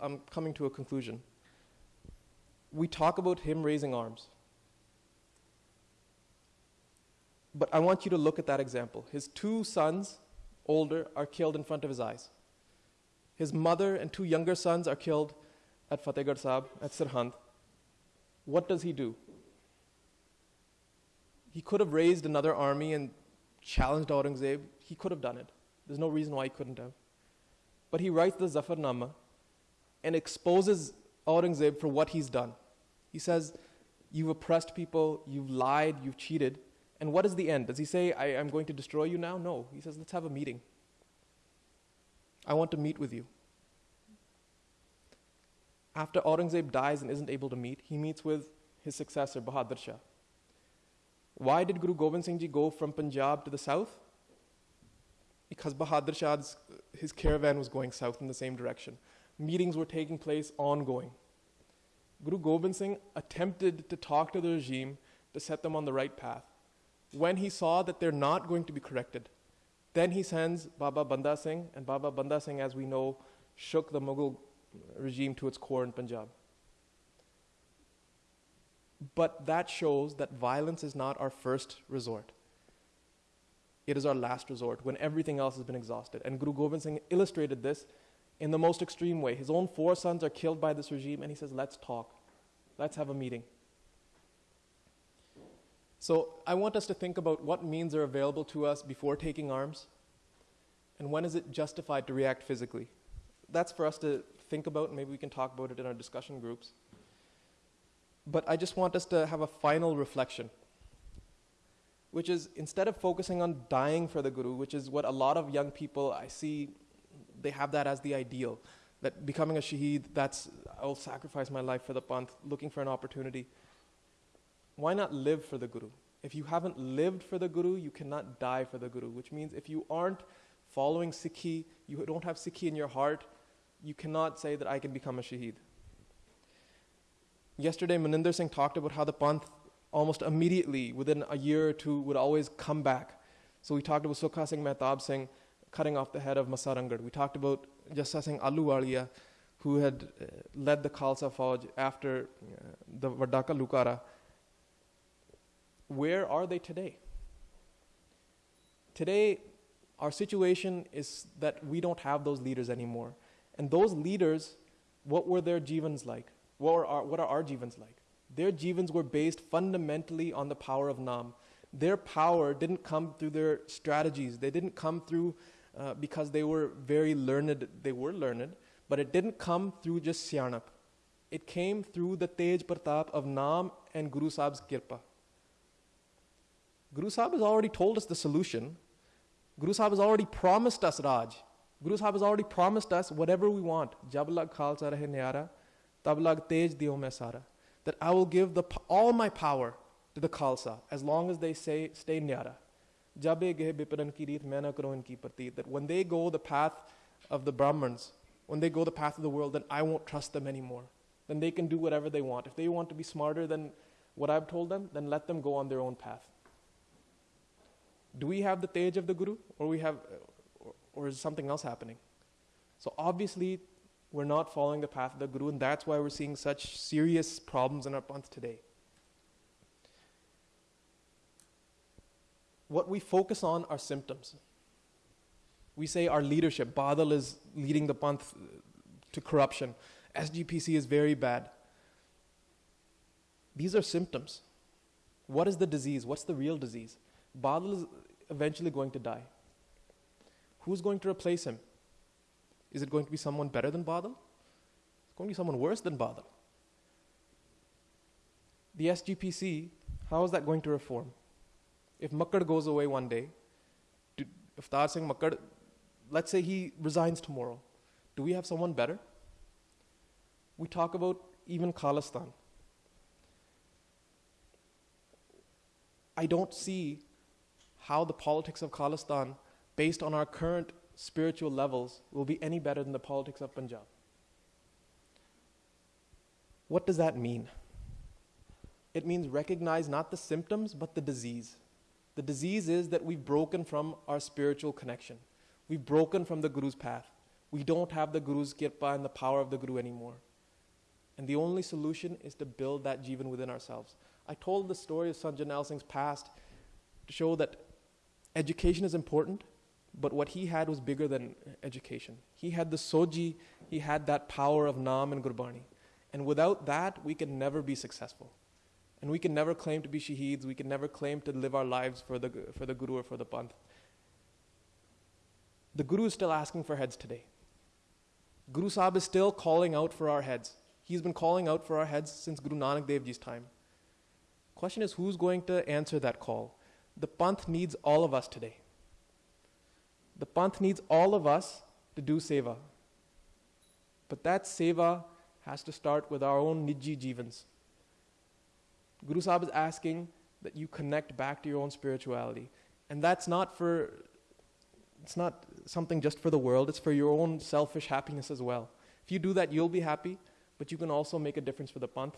I'm coming to a conclusion. We talk about him raising arms. But I want you to look at that example. His two sons, older, are killed in front of his eyes. His mother and two younger sons are killed at Fatehgarh Sahib, at Sirhind, what does he do? He could have raised another army and challenged Aurangzeb. He could have done it. There's no reason why he couldn't have. But he writes the Zafarnama and exposes Aurangzeb for what he's done. He says, You've oppressed people, you've lied, you've cheated. And what is the end? Does he say, I am going to destroy you now? No. He says, Let's have a meeting. I want to meet with you. After Aurangzeb dies and isn't able to meet, he meets with his successor, Bahadur Shah. Why did Guru Gobind Singh Ji go from Punjab to the south? Because Bahadur Shah's his caravan was going south in the same direction. Meetings were taking place ongoing. Guru Gobind Singh attempted to talk to the regime to set them on the right path. When he saw that they're not going to be corrected, then he sends Baba Banda Singh, and Baba Banda Singh, as we know, shook the Mughal regime to its core in Punjab. But that shows that violence is not our first resort. It is our last resort when everything else has been exhausted. And Guru Gobind Singh illustrated this in the most extreme way. His own four sons are killed by this regime, and he says, Let's talk. Let's have a meeting. So I want us to think about what means are available to us before taking arms, and when is it justified to react physically. That's for us to think about, maybe we can talk about it in our discussion groups. But I just want us to have a final reflection, which is instead of focusing on dying for the Guru, which is what a lot of young people I see, they have that as the ideal. That becoming a shaheed, that's, I'll sacrifice my life for the Panth, looking for an opportunity. Why not live for the Guru? If you haven't lived for the Guru, you cannot die for the Guru, which means if you aren't following Sikhi, you don't have Sikhi in your heart, you cannot say that I can become a shaheed. Yesterday, Maninder Singh talked about how the Panth almost immediately, within a year or two, would always come back. So we talked about Sukha Singh Mehtab Singh cutting off the head of Massa Ranghar. We talked about Jassa Singh Ahluwalia, who had uh, led the Khalsa Fauj after uh, the Vadaka Lukara. Where are they today? Today, our situation is that we don't have those leaders anymore. And those leaders, what were their jivans like? What, were our, what are our jivans like? Their jivans were based fundamentally on the power of Nam. Their power didn't come through their strategies. They didn't come through uh, because they were very learned. They were learned, but it didn't come through just syanap. It came through the Tej Pratap of Nam and Guru Sahib's Kirpa. Guru Sahib has already told us the solution. Guru Sahib has already promised us Raj. Guru Sahib has already promised us whatever we want. Jab lag khalsa rahe nyara, tab lag tej diyo sara. That I will give the, all my power to the Khalsa as long as they say, stay nyara. Jabe gehe biparan ki reet maina karo inki pratit. That when they go the path of the Brahmins, when they go the path of the world, then I won't trust them anymore. Then they can do whatever they want. If they want to be smarter than what I've told them, then let them go on their own path. Do we have the Tej of the Guru, or we have, or is something else happening? So obviously, we're not following the path of the Guru, and that's why we're seeing such serious problems in our Panth today. What we focus on are symptoms. We say our leadership, Badal is leading the Panth to corruption, SGPC is very bad. These are symptoms. What is the disease? What's the real disease? Badal is eventually going to die. Who's going to replace him? Is it going to be someone better than Badal? It's going to be someone worse than Badal. The SGPC, how is that going to reform? If Makkar goes away one day, if Tar Singh Makkar, let's say he resigns tomorrow, do we have someone better? We talk about even Khalistan. I don't see how the politics of Khalistan, based on our current spiritual levels, will be any better than the politics of Punjab. What does that mean? It means recognize not the symptoms, but the disease. The disease is that we've broken from our spiritual connection. We've broken from the Guru's path. We don't have the Guru's kirpa and the power of the Guru anymore. And the only solution is to build that jivan within ourselves. I told the story of Jarnail Singh's past to show that education is important, but what he had was bigger than education. He had the soji, he had that power of Nam and Gurbani. And without that, we can never be successful. And we can never claim to be shaheeds, we can never claim to live our lives for the, for the Guru or for the Panth. The Guru is still asking for heads today. Guru Sahib is still calling out for our heads. He's been calling out for our heads since Guru Nanak Dev Ji's time. Question is who's going to answer that call? The Panth needs all of us today. The Panth needs all of us to do seva. But that seva has to start with our own niji jivans. Guru Sahib is asking that you connect back to your own spirituality. And that's not for, it's not something just for the world, it's for your own selfish happiness as well. If you do that, you'll be happy, but you can also make a difference for the Panth.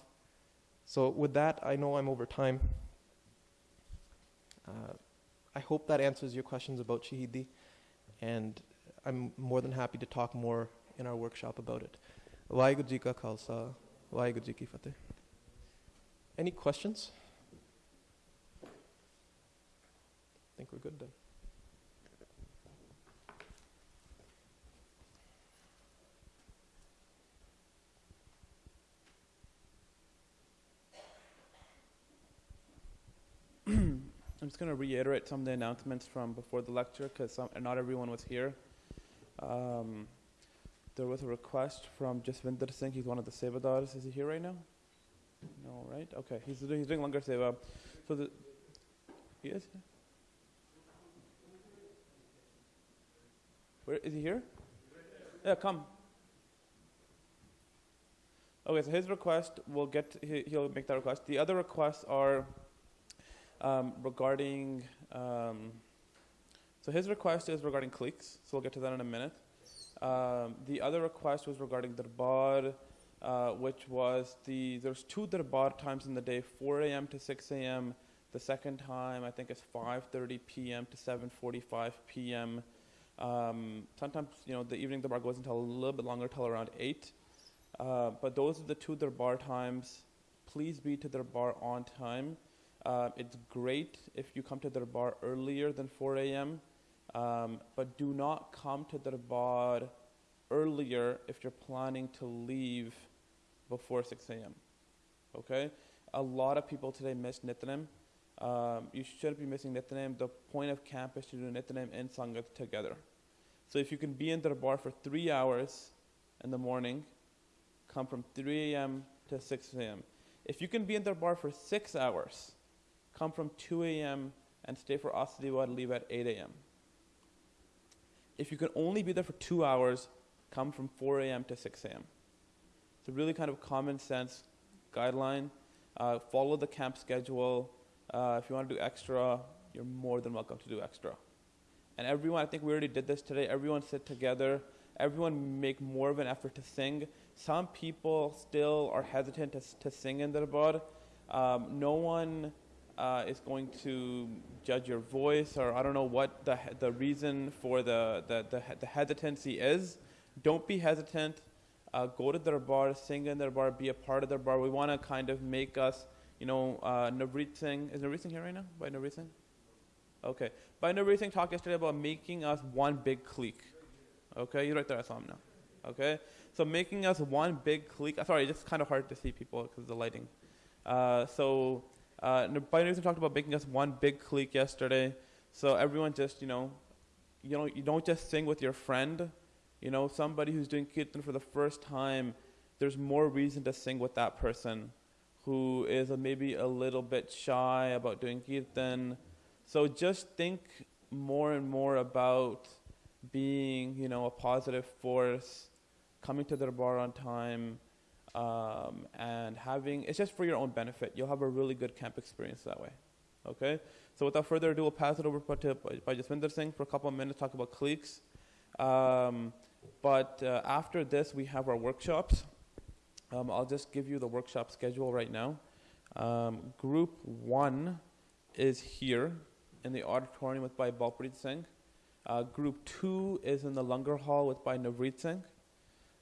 So, with that, I know I'm over time. Uh, I hope that answers your questions about Shahidi, and I'm more than happy to talk more in our workshop about it. Vaheguru Ka Khalsa, Ki Fateh. Any questions? I think we're good then. I'm just going to reiterate some of the announcements from before the lecture because not everyone was here. Um, there was a request from Jasvinder Singh. He's one of the Sevadars. Is he here right now? No, right? Okay, he's doing, he's doing Langar Seva. So the, he is? Where is he here? Yeah, come. Okay, so his request, we'll get, he, he'll make that request. The other requests are um, regarding, um, so his request is regarding cliques, so we'll get to that in a minute. Um, the other request was regarding Darbar, uh, which was the there's two darbar times in the day, 4 a.m. to 6 a.m. The second time I think is 5:30 p.m. to 7:45 p.m. Um, sometimes you know the evening darbar goes until a little bit longer, till around 8. Uh, but those are the two darbar times. Please be to darbar on time. Uh, it's great if you come to darbar earlier than 4 a.m. Um, but do not come to darbar earlier if you're planning to leave before 6 a.m. Okay? A lot of people today miss Nitnem. Um, you shouldn't be missing Nitnem. The point of camp is to do Nitnem and Sangat together. So if you can be in Darbar for three hours in the morning, come from 3 a.m. to 6 a.m. If you can be in Darbar for six hours, come from 2 a.m. and stay for Asa Di Var and leave at 8 a.m. If you can only be there for two hours, come from 4 a.m. to 6 a.m. It's a really kind of common sense guideline. Uh, follow the camp schedule. Uh, if you want to do extra, you're more than welcome to do extra. And everyone, I think we already did this today. Everyone sit together. Everyone make more of an effort to sing. Some people still are hesitant to, to sing in Darbar. Um, no one uh, is going to judge your voice, or I don't know what the, the reason for the, the, the, the hesitancy is. Don't be hesitant. Uh, go to Darbar, sing in Darbar, be a part of Darbar. We want to kind of make us, you know, uh, Navreet Singh. Is Navreet Singh here right now? Bhai Navreet Singh? Okay. Bhai Navreet Singh talked yesterday about making us one big clique. Okay, you're right there. I saw him now. Okay, so making us one big clique. Sorry, it's kind of hard to see people because of the lighting. Uh, so uh, Singh talked about making us one big clique yesterday. So everyone just, you know, you know, you don't just sing with your friend you know, somebody who's doing kirtan for the first time, there's more reason to sing with that person who is a, maybe a little bit shy about doing kirtan. So just think more and more about being, you know, a positive force, coming to Darbar on time, um, and having, it's just for your own benefit. You'll have a really good camp experience that way. Okay? So without further ado, we'll pass it over to Bhai Jaswinder Singh for a couple of minutes, talk about cliques. Um, but uh, after this, we have our workshops. Um, I'll just give you the workshop schedule right now. Um, group one is here in the auditorium with Bhai Balpreet Singh. Uh, group two is in the Langar Hall with Bhai Navreet Singh.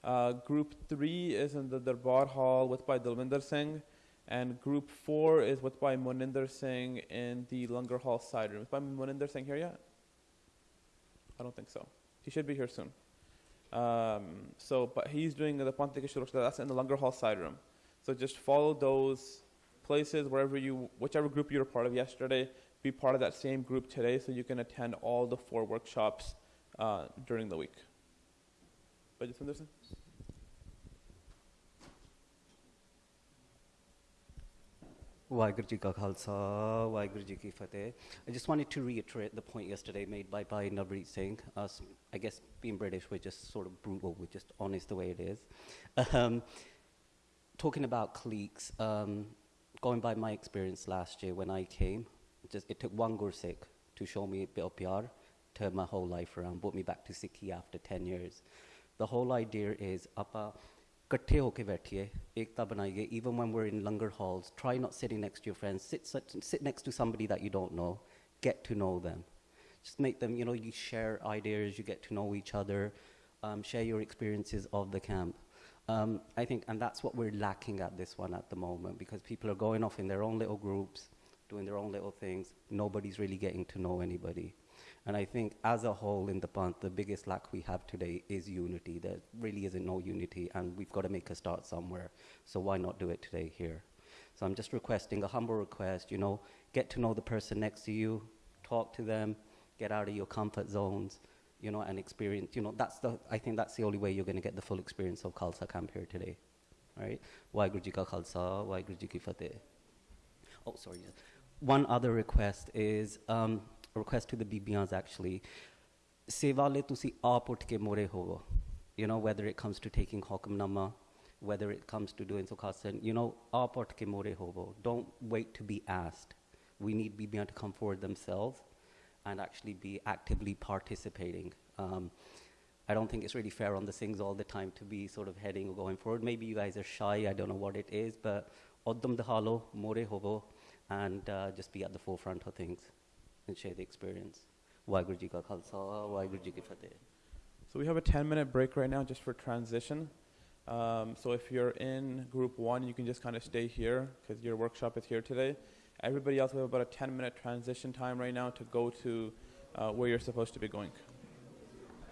Uh, group three is in the Darbar Hall with Bhai Dalvinder Singh. And group four is with Bhai Muninder Singh in the Langar Hall side room. Is Bhai Muninder Singh here yet? I don't think so. He should be here soon. Um, so, but he's doing the Shurukshta, that's in the Langar Hall side room. So just follow those places wherever you, whichever group you were part of yesterday, be part of that same group today so you can attend all the four workshops uh, during the week. Ji Ka Khalsa, Fateh. I just wanted to reiterate the point yesterday made by, Bhai Navreet Singh. Us, I guess being British, we're just sort of brutal, we're just honest the way it is. Um, talking about cliques, um, going by my experience last year when I came, just it took one Gursikh to show me a bit of pyar, turned my whole life around, brought me back to Sikhi after 10 years. The whole idea is apa ਇਕੱਠੇ ਹੋ ਕੇ ਬੈਠੀਏ ਏਕਤਾ ਬਣਾਈਏ even when we're in Langar halls try not sitting next to your friends. Sit sit next to somebody that you don't know. Get to know them. Just make them you know you share ideas you get to know each other um, share your experiences of the camp. Um, I think and that's what we're lacking at this one at the moment because people are going off in their own little groups doing their own little things. Nobody's really getting to know anybody and I think as a whole in the Panth, the biggest lack we have today is unity. There really isn't no unity, and we've got to make a start somewhere. So why not do it today here? So I'm just requesting a humble request, you know, get to know the person next to you, talk to them, get out of your comfort zones, you know, and experience, you know, that's the, I think that's the only way you're going to get the full experience of Khalsa Camp here today. All right? Waheguru Ji Ka Khalsa, Ki Fateh. Oh, sorry. One other request is, um, request to the BBRs actually. Sevale tusi aap ut ke more hovo. You know, whether it comes to taking Hukamnama, whether it comes to doing Sukhasan, you know, aap ut ke more hovo. Don't wait to be asked. We need BBR to come forward themselves and actually be actively participating. Um, I don't think it's really fair on the things all the time to be sort of heading or going forward. Maybe you guys are shy, I don't know what it is, but oddam dahalo, more hovo, and uh, just be at the forefront of things and share the experience. Waheguru Ka Khalsa, Waheguru Ki Fateh. So we have a 10 minute break right now just for transition. Um, so if you're in group one, you can just kind of stay here because your workshop is here today. Everybody else, we have about a 10 minute transition time right now to go to uh, where you're supposed to be going.